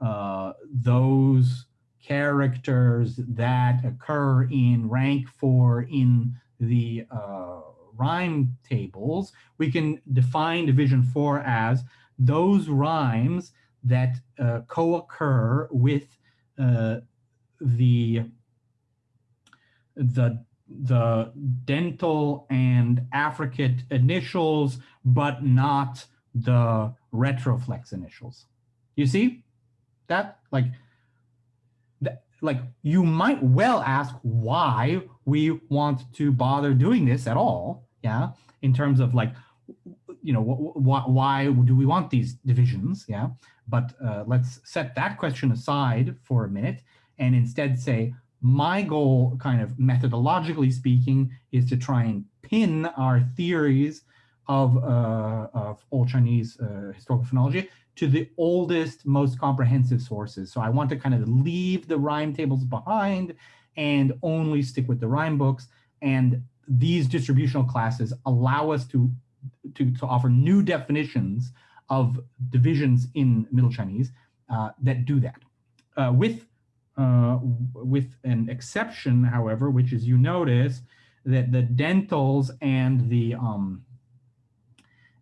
uh, those characters that occur in rank four in the uh, rhyme tables, we can define division four as those rhymes that uh, co-occur with the the the dental and affricate initials, but not the retroflex initials. You see that like that, like you might well ask why we want to bother doing this at all. Yeah, in terms of like you know why why do we want these divisions? Yeah, but uh, let's set that question aside for a minute and instead say, my goal, kind of methodologically speaking, is to try and pin our theories of, uh, of old Chinese uh, historical phonology to the oldest, most comprehensive sources. So I want to kind of leave the rhyme tables behind and only stick with the rhyme books. And these distributional classes allow us to, to, to offer new definitions of divisions in Middle Chinese uh, that do that. Uh, with, uh, with an exception, however, which is you notice that the dentals and the um,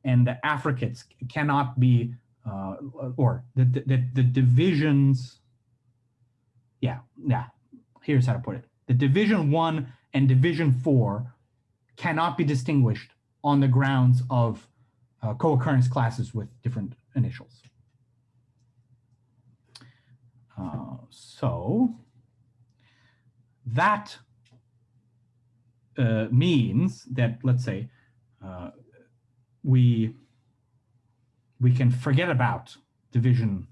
and the affricates cannot be uh, or the, the the divisions. Yeah, yeah. Here's how to put it: the division one and division four cannot be distinguished on the grounds of uh, co-occurrence classes with different initials. Uh, so that uh, means that, let's say, uh, we we can forget about division,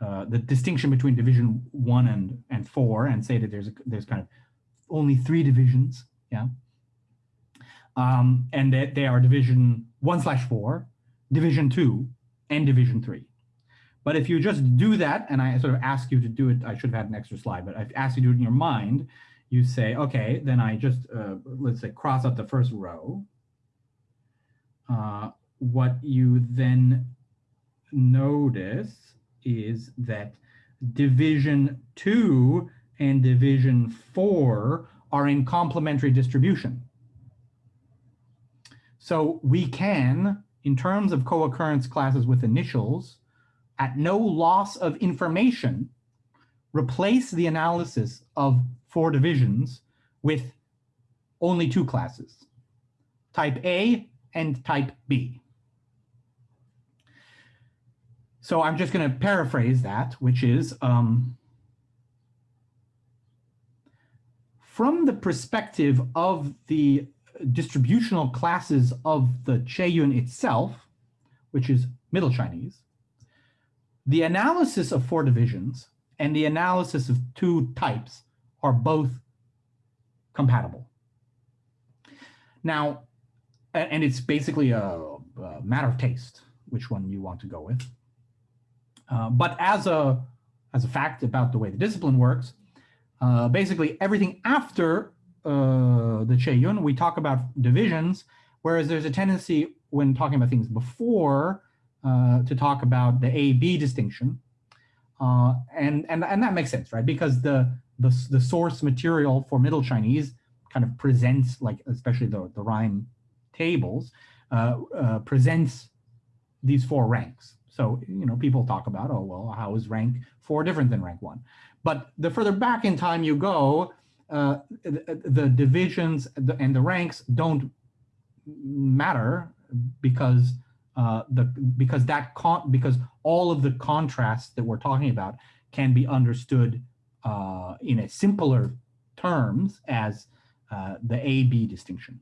uh, the distinction between division one and and four, and say that there's a, there's kind of only three divisions, yeah, um, and that they are division one slash four, division two, and division three. But if you just do that, and I sort of ask you to do it, I should have had an extra slide, but I've asked you to do it in your mind, you say, okay, then I just, uh, let's say, cross out the first row. Uh, what you then notice is that division two and division four are in complementary distribution. So we can, in terms of co-occurrence classes with initials, at no loss of information, replace the analysis of four divisions with only two classes, type A and type B. So I'm just going to paraphrase that, which is um, from the perspective of the distributional classes of the Qieyun itself, which is Middle Chinese, the analysis of four divisions and the analysis of two types are both compatible. Now, and it's basically a, a matter of taste, which one you want to go with. Uh, but as a, as a fact about the way the discipline works, uh, basically everything after uh, the Qieyun, we talk about divisions, whereas there's a tendency when talking about things before uh, to talk about the A-B distinction. Uh, and, and, and that makes sense, right? Because the, the, the source material for Middle Chinese kind of presents, like especially the, the rhyme tables, uh, uh, presents these four ranks. So, you know, people talk about, oh, well, how is rank four different than rank one? But the further back in time you go, uh, the, the, divisions and the ranks don't matter because uh, the because that con because all of the contrasts that we're talking about can be understood uh, in a simpler terms as uh, the A-B distinction.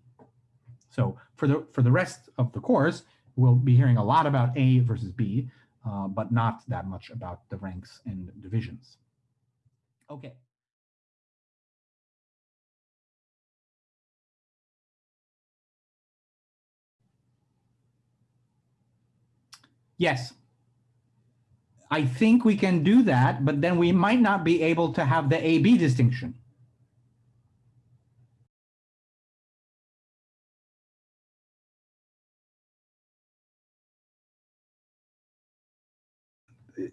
So for the for the rest of the course, we'll be hearing a lot about A versus B, uh, but not that much about the ranks and divisions. Okay. Yes. I think we can do that, but then we might not be able to have the A-B distinction.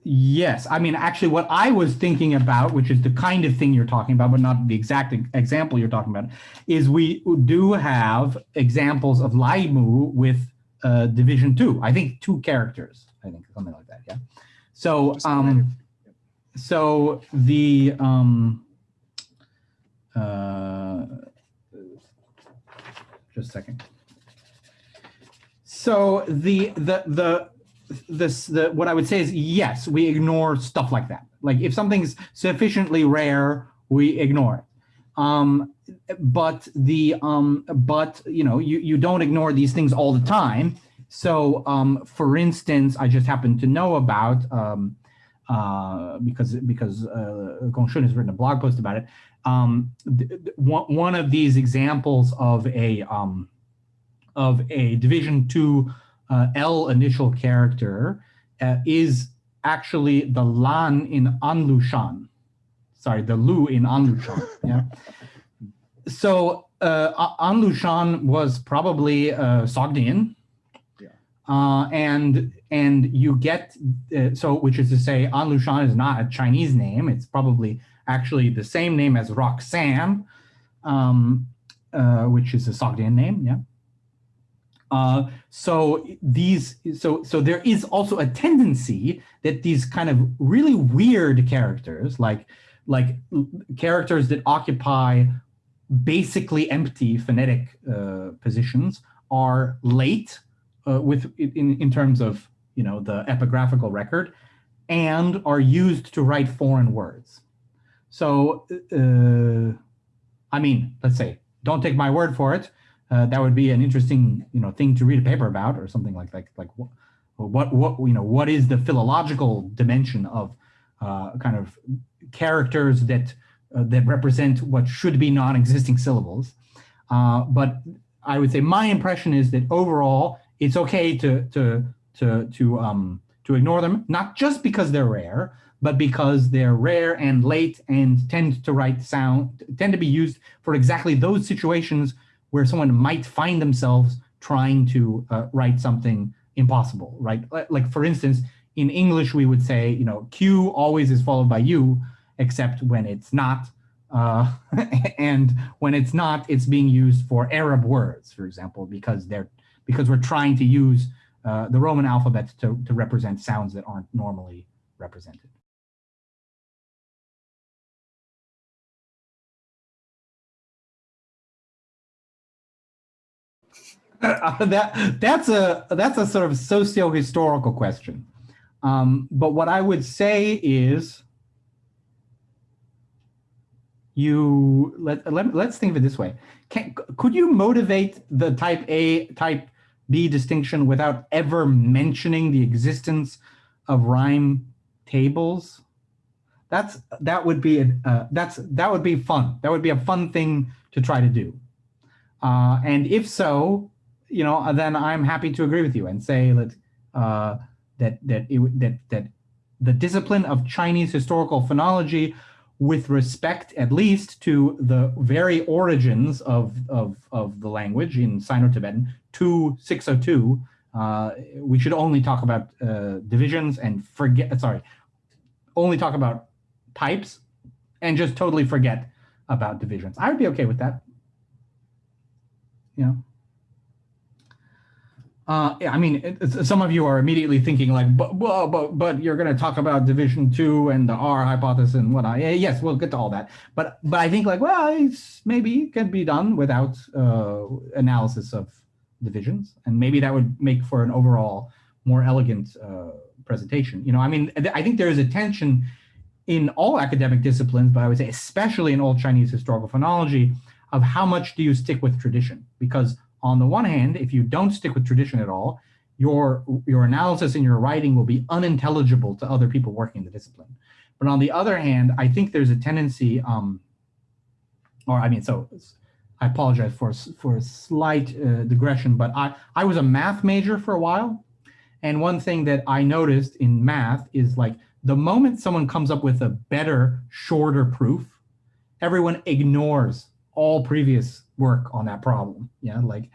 Yes, I mean, actually what I was thinking about, which is the kind of thing you're talking about, but not the exact example you're talking about, is we do have examples of Laimu with uh, division two. I think two characters. I think something like that. Yeah. So um, so the um, uh, just a second. So the the the this the what I would say is yes, we ignore stuff like that. Like if something's sufficiently rare, we ignore it. Um, but the um, but you know you you don't ignore these things all the time. So um, for instance, I just happen to know about um, uh, because because uh, Gongshun has written a blog post about it. Um, one, one of these examples of a um, of a division two uh, L initial character uh, is actually the lan in Anlushan. Sorry, the lu in Anlushan. Yeah. So uh, Anlushan was probably uh, Sogdian. Yeah. Uh, and and you get uh, so which is to say Anlushan is not a Chinese name. It's probably actually the same name as Roxanne, um, uh, which is a Sogdian name. Yeah. Uh, so these, so so there is also a tendency that these kind of really weird characters, like like characters that occupy basically empty phonetic uh, positions, are late uh, with in in terms of you know the epigraphical record, and are used to write foreign words. So, uh, I mean, let's say, don't take my word for it uh, that would be an interesting you know thing to read a paper about or something like like like what what what you know what is the philological dimension of uh, kind of characters that uh, that represent what should be non-existing syllables uh, but I would say my impression is that overall it's okay to to to to um to ignore them not just because they're rare but because they're rare and late and tend to write sound tend to be used for exactly those situations where someone might find themselves trying to uh, write something impossible, right? Like for instance, in English, we would say, you know, Q always is followed by U, except when it's not. Uh, and when it's not, it's being used for Arab words, for example, because they're because we're trying to use uh, the Roman alphabet to, to represent sounds that aren't normally represented. uh, that that's a that's a sort of socio-historical question. Um, but what I would say is you let, let let's think of it this way. Can, could you motivate the type A type B distinction without ever mentioning the existence of rhyme tables? That's that would be a, uh, that's that would be fun. That would be a fun thing to try to do. Uh, and if so, you know, then I'm happy to agree with you and say that uh, that that it, that that the discipline of Chinese historical phonology, with respect at least to the very origins of of of the language in Sino-Tibetan, to 602, uh, we should only talk about uh, divisions and forget. Sorry, only talk about types and just totally forget about divisions. I would be okay with that. Yeah. Uh, I mean, some of you are immediately thinking like, but but but, you're going to talk about division two and the R hypothesis and what I yes, we'll get to all that. But but I think like, well, it's maybe it can be done without uh, analysis of divisions, and maybe that would make for an overall more elegant uh, presentation. You know, I mean, I think there is a tension in all academic disciplines, but I would say especially in old Chinese historical phonology, of how much do you stick with tradition because on the one hand, if you don't stick with tradition at all, your, your analysis and your writing will be unintelligible to other people working in the discipline. But on the other hand, I think there's a tendency, um, or I mean, so I apologize for, for a slight uh, digression, but I, I was a math major for a while. And one thing that I noticed in math is like the moment someone comes up with a better, shorter proof, everyone ignores all previous work on that problem. Yeah, like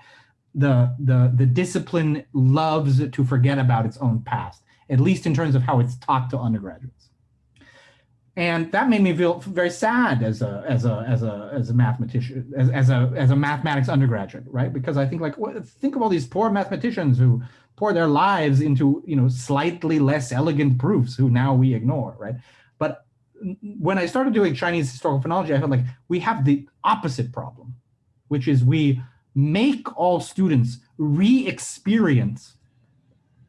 the the the discipline loves to forget about its own past, at least in terms of how it's taught to undergraduates. And that made me feel very sad as a as a as a as a mathematician as, as a as a mathematics undergraduate, right? Because I think like think of all these poor mathematicians who pour their lives into you know slightly less elegant proofs who now we ignore, right? But when I started doing Chinese historical phonology, I felt like we have the opposite problem, which is we make all students re-experience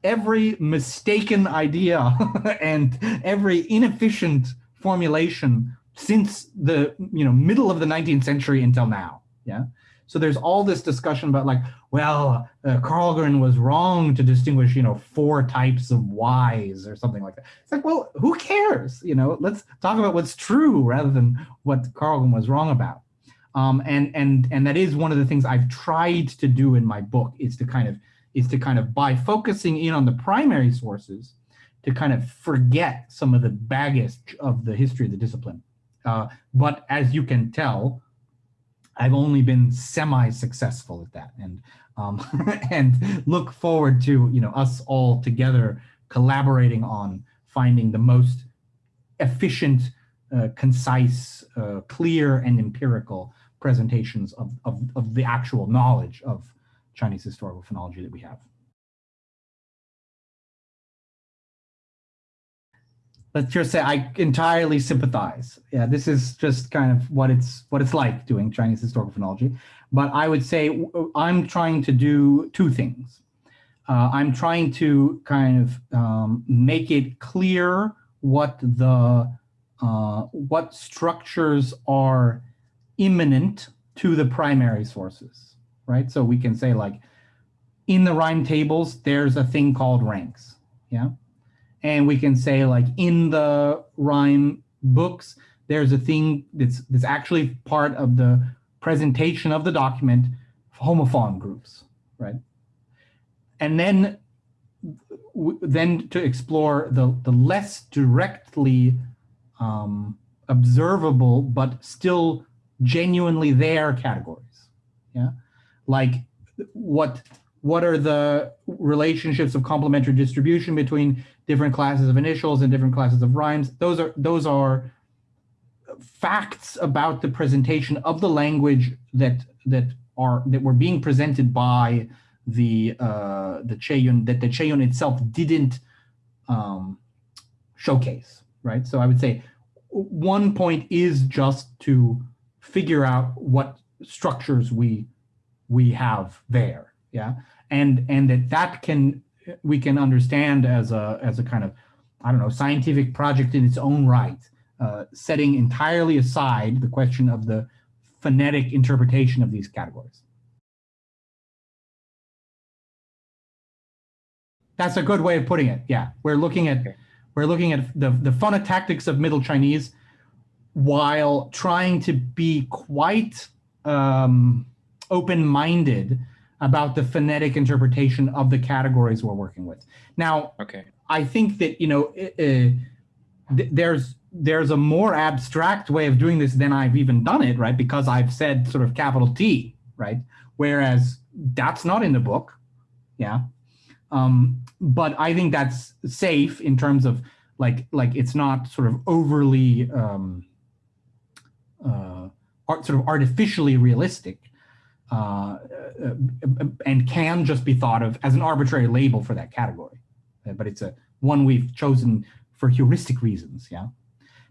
every mistaken idea and every inefficient formulation since the you know middle of the 19th century until now yeah? So there's all this discussion about like well uh, Karlgren was wrong to distinguish you know four types of y's or something like that. It's like well who cares? You know let's talk about what's true rather than what Karlgren was wrong about Um, and and and that is one of the things I've tried to do in my book is to kind of is to kind of by focusing in on the primary sources to kind of forget some of the baggage of the history of the discipline. Uh, but as you can tell, I've only been semi-successful at that, and um, and look forward to you know us all together collaborating on finding the most efficient, uh, concise, uh, clear, and empirical presentations of, of, of the actual knowledge of Chinese historical phonology that we have. let's just say I entirely sympathize. Yeah, this is just kind of what it's what it's like doing Chinese historical phonology. But I would say I'm trying to do two things. Uh, I'm trying to kind of um, make it clear what the uh, what structures are immanent to the primary sources, right? So we can say like in the rhyme tables, there's a thing called ranks. Yeah and we can say like in the rhyme books, there's a thing that's that's actually part of the presentation of the document, homophone groups, right? And then then to explore the the less directly um, observable but still genuinely there categories, yeah, like what what are the relationships of complementary distribution between different classes of initials and different classes of rhymes. Those are those are facts about the presentation of the language that that are that were being presented by the uh, the Qieyun that the Qieyun itself didn't um, showcase, right? So I would say one point is just to figure out what structures we we have there, yeah, and and that that can we can understand as a as a kind of I don't know scientific project in its own right, uh, setting entirely aside the question of the phonetic interpretation of these categories. That's a good way of putting it. Yeah, we're looking at we're looking at the the phonotactics of Middle Chinese while trying to be quite um, open-minded about the phonetic interpretation of the categories we're working with. Now, okay. I think that, you know, uh, th there's there's a more abstract way of doing this than I've even done it, right? Because I've said sort of capital T, right? Whereas that's not in the book, yeah. Um, but I think that's safe in terms of like like it's not sort of overly um, uh, art, sort of artificially realistic uh, uh, and can just be thought of as an arbitrary label for that category. Uh, but it's a one we've chosen for heuristic reasons, yeah?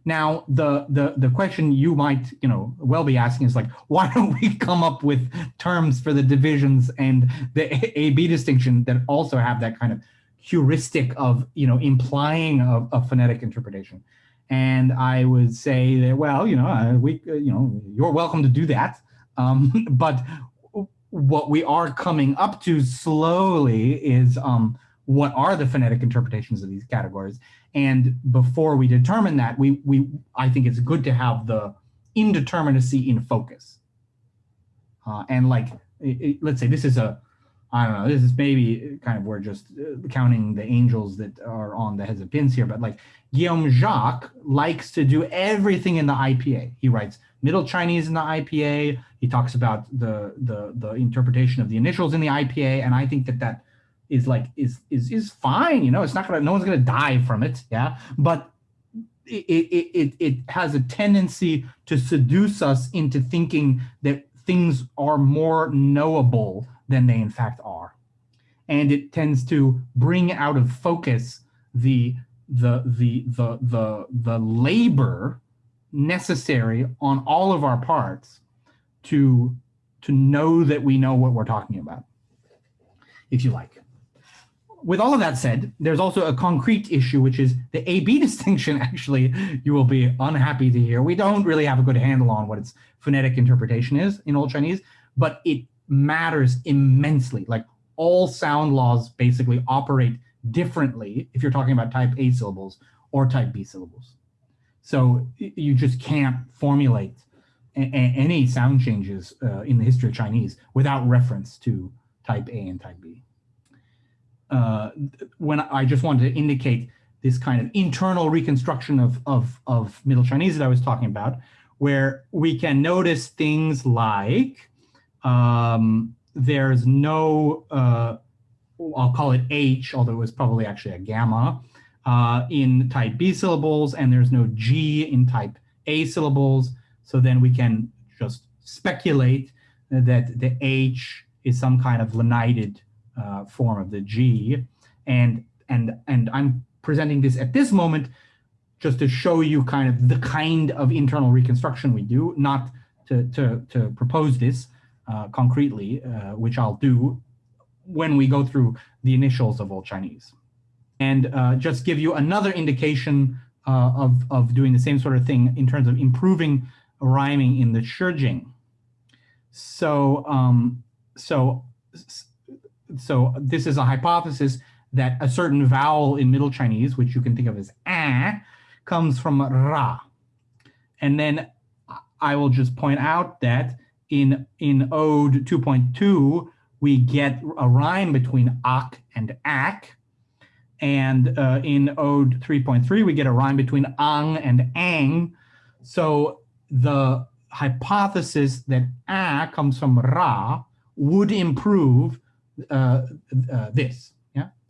Now, the, the, the question you might, you know, well be asking is like, why don't we come up with terms for the divisions and the A-B distinction that also have that kind of heuristic of, you know, implying a, a phonetic interpretation? And I would say that, well, you know, uh, we, uh, you know, you're welcome to do that. Um, but what we are coming up to slowly is um, what are the phonetic interpretations of these categories. And before we determine that, we, we I think it's good to have the indeterminacy in focus. Uh, and like, it, it, let's say this is a, I don't know, this is maybe kind of we're just uh, counting the angels that are on the heads of pins here, but like Guillaume Jacques likes to do everything in the IPA. He writes Middle Chinese in the IPA. He talks about the the the interpretation of the initials in the IPA, and I think that that is like is is is fine. You know, it's not gonna no one's gonna die from it. Yeah, but it it it it has a tendency to seduce us into thinking that things are more knowable than they in fact are, and it tends to bring out of focus the the the the the the labor necessary on all of our parts to to know that we know what we're talking about, if you like. With all of that said, there's also a concrete issue, which is the A-B distinction, actually, you will be unhappy to hear. We don't really have a good handle on what its phonetic interpretation is in Old Chinese, but it matters immensely. Like all sound laws basically operate differently if you're talking about type A syllables or type B syllables. So you just can't formulate any sound changes uh, in the history of Chinese without reference to type A and type B. Uh, when I just wanted to indicate this kind of internal reconstruction of, of, of Middle Chinese that I was talking about, where we can notice things like um, there's no, uh, I'll call it H, although it was probably actually a gamma, uh, in type B syllables, and there's no G in type A syllables. So then we can just speculate that the H is some kind of lenited uh, form of the G. And, and, and I'm presenting this at this moment just to show you kind of the kind of internal reconstruction we do, not to, to, to propose this uh, concretely, uh, which I'll do when we go through the initials of Old Chinese. And uh, just give you another indication uh, of, of doing the same sort of thing in terms of improving rhyming in the Shijing. So, um, so, so this is a hypothesis that a certain vowel in Middle Chinese, which you can think of as a, comes from ra. And then I will just point out that in, in Ode 2.2, we get a rhyme between ak and ak. And uh, in Ode 3.3, we get a rhyme between ang and ang. So the hypothesis that a comes from ra would improve uh, uh, this.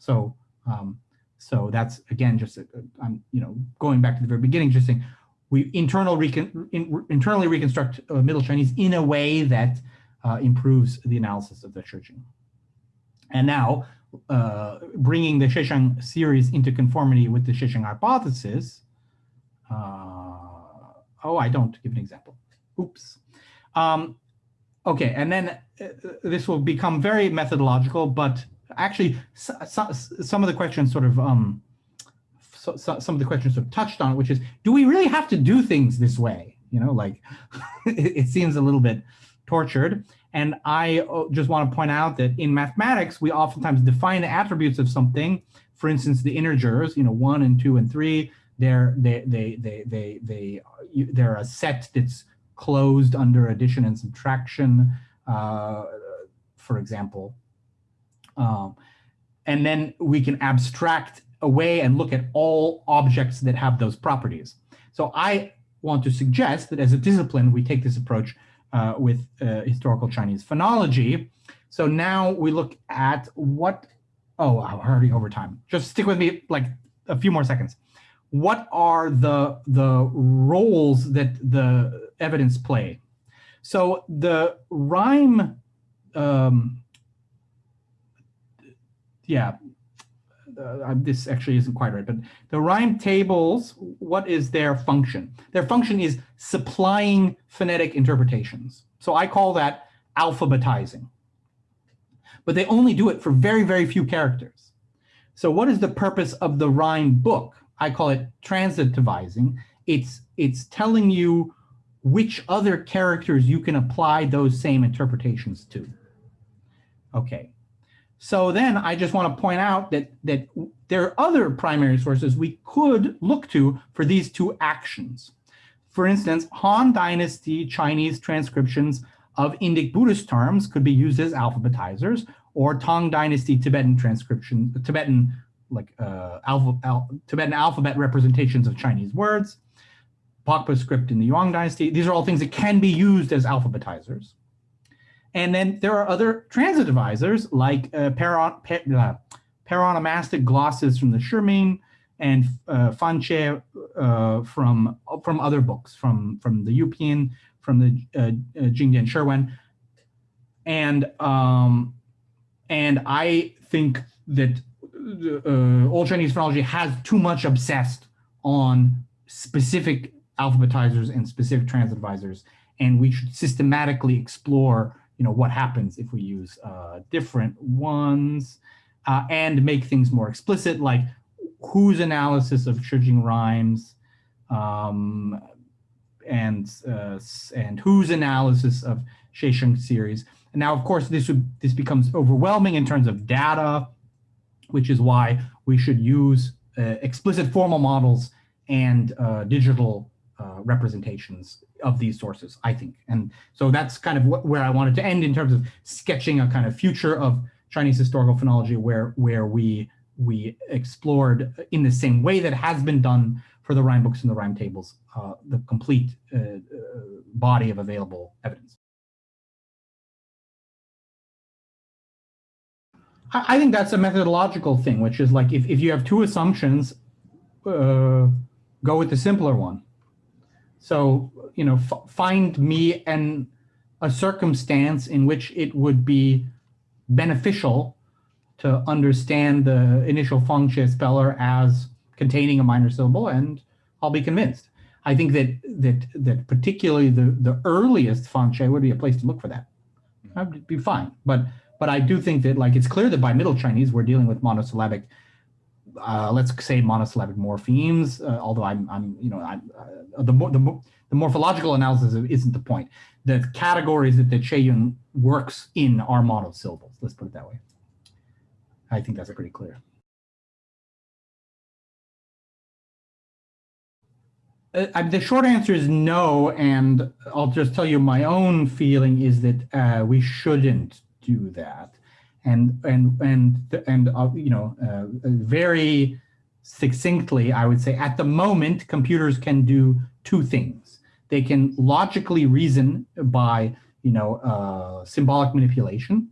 So, um, so that's again just uh, I'm you know going back to the very beginning, just saying we internal recon, in, internally reconstruct uh, Middle Chinese in a way that uh, improves the analysis of the Shijing. And now, uh, bringing the Xiesheng series into conformity with the Xiesheng hypothesis. Uh, oh, I don't give an example. Oops. Um, okay, and then uh, this will become very methodological, but actually so, so, some of the questions sort of um, so, some of the questions sort of touched on, which is, do we really have to do things this way? You know, like it, it seems a little bit tortured. And I uh, just want to point out that in mathematics, we oftentimes define the attributes of something. For instance, the integers, you know, one and two and three, they're they they they they they they're a set that's closed under addition and subtraction, uh, for example. Um, and then we can abstract away and look at all objects that have those properties. So I want to suggest that as a discipline, we take this approach uh, with uh, historical Chinese phonology. So now we look at what, oh, I'm already over time. Just stick with me like a few more seconds. What are the, the roles that the evidence play? So the rhyme um, yeah, uh, this actually isn't quite right, but the rhyme tables, what is their function? Their function is supplying phonetic interpretations. So I call that alphabetizing. But they only do it for very, very few characters. So what is the purpose of the rhyme book? I call it transitivizing. It's, it's telling you which other characters you can apply those same interpretations to. Okay, so then I just want to point out that, that there are other primary sources we could look to for these two actions. For instance, Han Dynasty Chinese transcriptions of Indic Buddhist terms could be used as alphabetizers, or Tang Dynasty Tibetan transcription, Tibetan like uh, alpha, al Tibetan alphabet representations of Chinese words, Pakpa script in the Yuan Dynasty. These are all things that can be used as alphabetizers. And then there are other transitivizers like uh, paron, per, uh, paronomastic glosses from the Shiming and uh, Fanqie uh, from from other books, from from the Yupian, from the uh, uh, Jingdian Shiwen, and um, and I think that uh, Old Chinese phonology has too much obsessed on specific alphabetizers and specific transitivizers, and we should systematically explore you know, what happens if we use uh, different ones uh, and make things more explicit, like whose analysis of Shijing rhymes um, and uh, and whose analysis of Xiesheng series. And now, of course, this would this becomes overwhelming in terms of data, which is why we should use uh, explicit formal models and uh, digital uh, representations of these sources, I think. And so that's kind of wh where I wanted to end in terms of sketching a kind of future of Chinese historical phonology where, where we, we explored in the same way that has been done for the rhyme books and the rhyme tables, uh, the complete uh, uh, body of available evidence. I, I think that's a methodological thing, which is like if, if you have two assumptions, uh, go with the simpler one. So, you know, find me an a circumstance in which it would be beneficial to understand the initial feng speller as containing a minor syllable, and I'll be convinced. I think that that that particularly the the earliest feng would be a place to look for that. I'd be fine, but but I do think that like it's clear that by Middle Chinese we're dealing with monosyllabic uh, let's say monosyllabic morphemes, uh, although I'm, I'm, you know, I'm, uh, the, the, the morphological analysis isn't the point. The categories that the Qieyun works in are monosyllables, let's put it that way. I think that's pretty clear. Uh, the short answer is no, and I'll just tell you my own feeling is that uh, we shouldn't do that and and and and uh, you know uh, very succinctly i would say at the moment computers can do two things. They can logically reason by you know uh, symbolic manipulation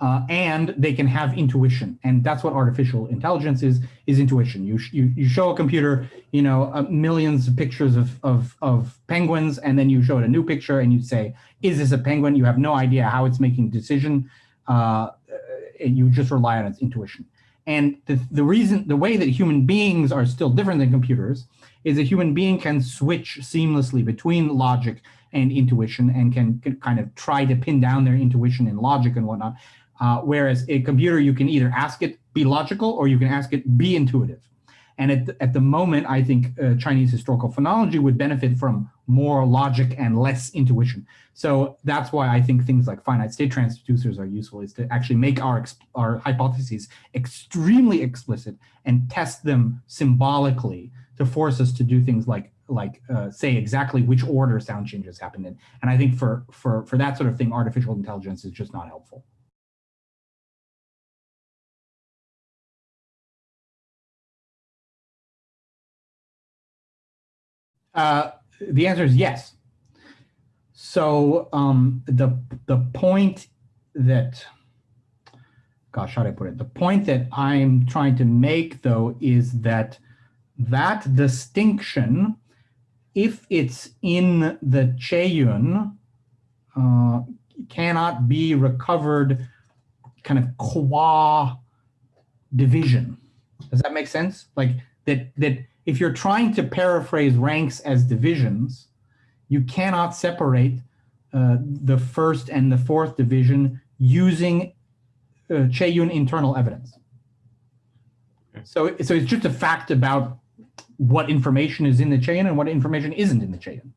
uh, and they can have intuition. And that's what artificial intelligence is is intuition. You you, you show a computer you know uh, millions of pictures of, of of penguins and then you show it a new picture and you say is this a penguin? You have no idea how it's making decision uh, you just rely on its intuition. And the, the reason, the way that human beings are still different than computers is a human being can switch seamlessly between logic and intuition and can, can kind of try to pin down their intuition and logic and whatnot. Uh, whereas a computer, you can either ask it be logical or you can ask it be intuitive. And at the, at the moment, I think uh, Chinese historical phonology would benefit from more logic and less intuition. So that's why I think things like finite state transducers are useful, is to actually make our, our hypotheses extremely explicit and test them symbolically to force us to do things like like uh, say exactly which order sound changes happened in. And I think for, for, for that sort of thing, artificial intelligence is just not helpful. Uh, the answer is yes. So um, the the point that, gosh, how do I put it? The point that I'm trying to make, though, is that that distinction, if it's in the Qieyun, uh, cannot be recovered kind of qua division. Does that make sense? Like that that if you're trying to paraphrase ranks as divisions, you cannot separate uh, the first and the fourth division using uh, Qieyun internal evidence. Okay. So, so it's just a fact about what information is in the Qieyun and what information isn't in the Qieyun.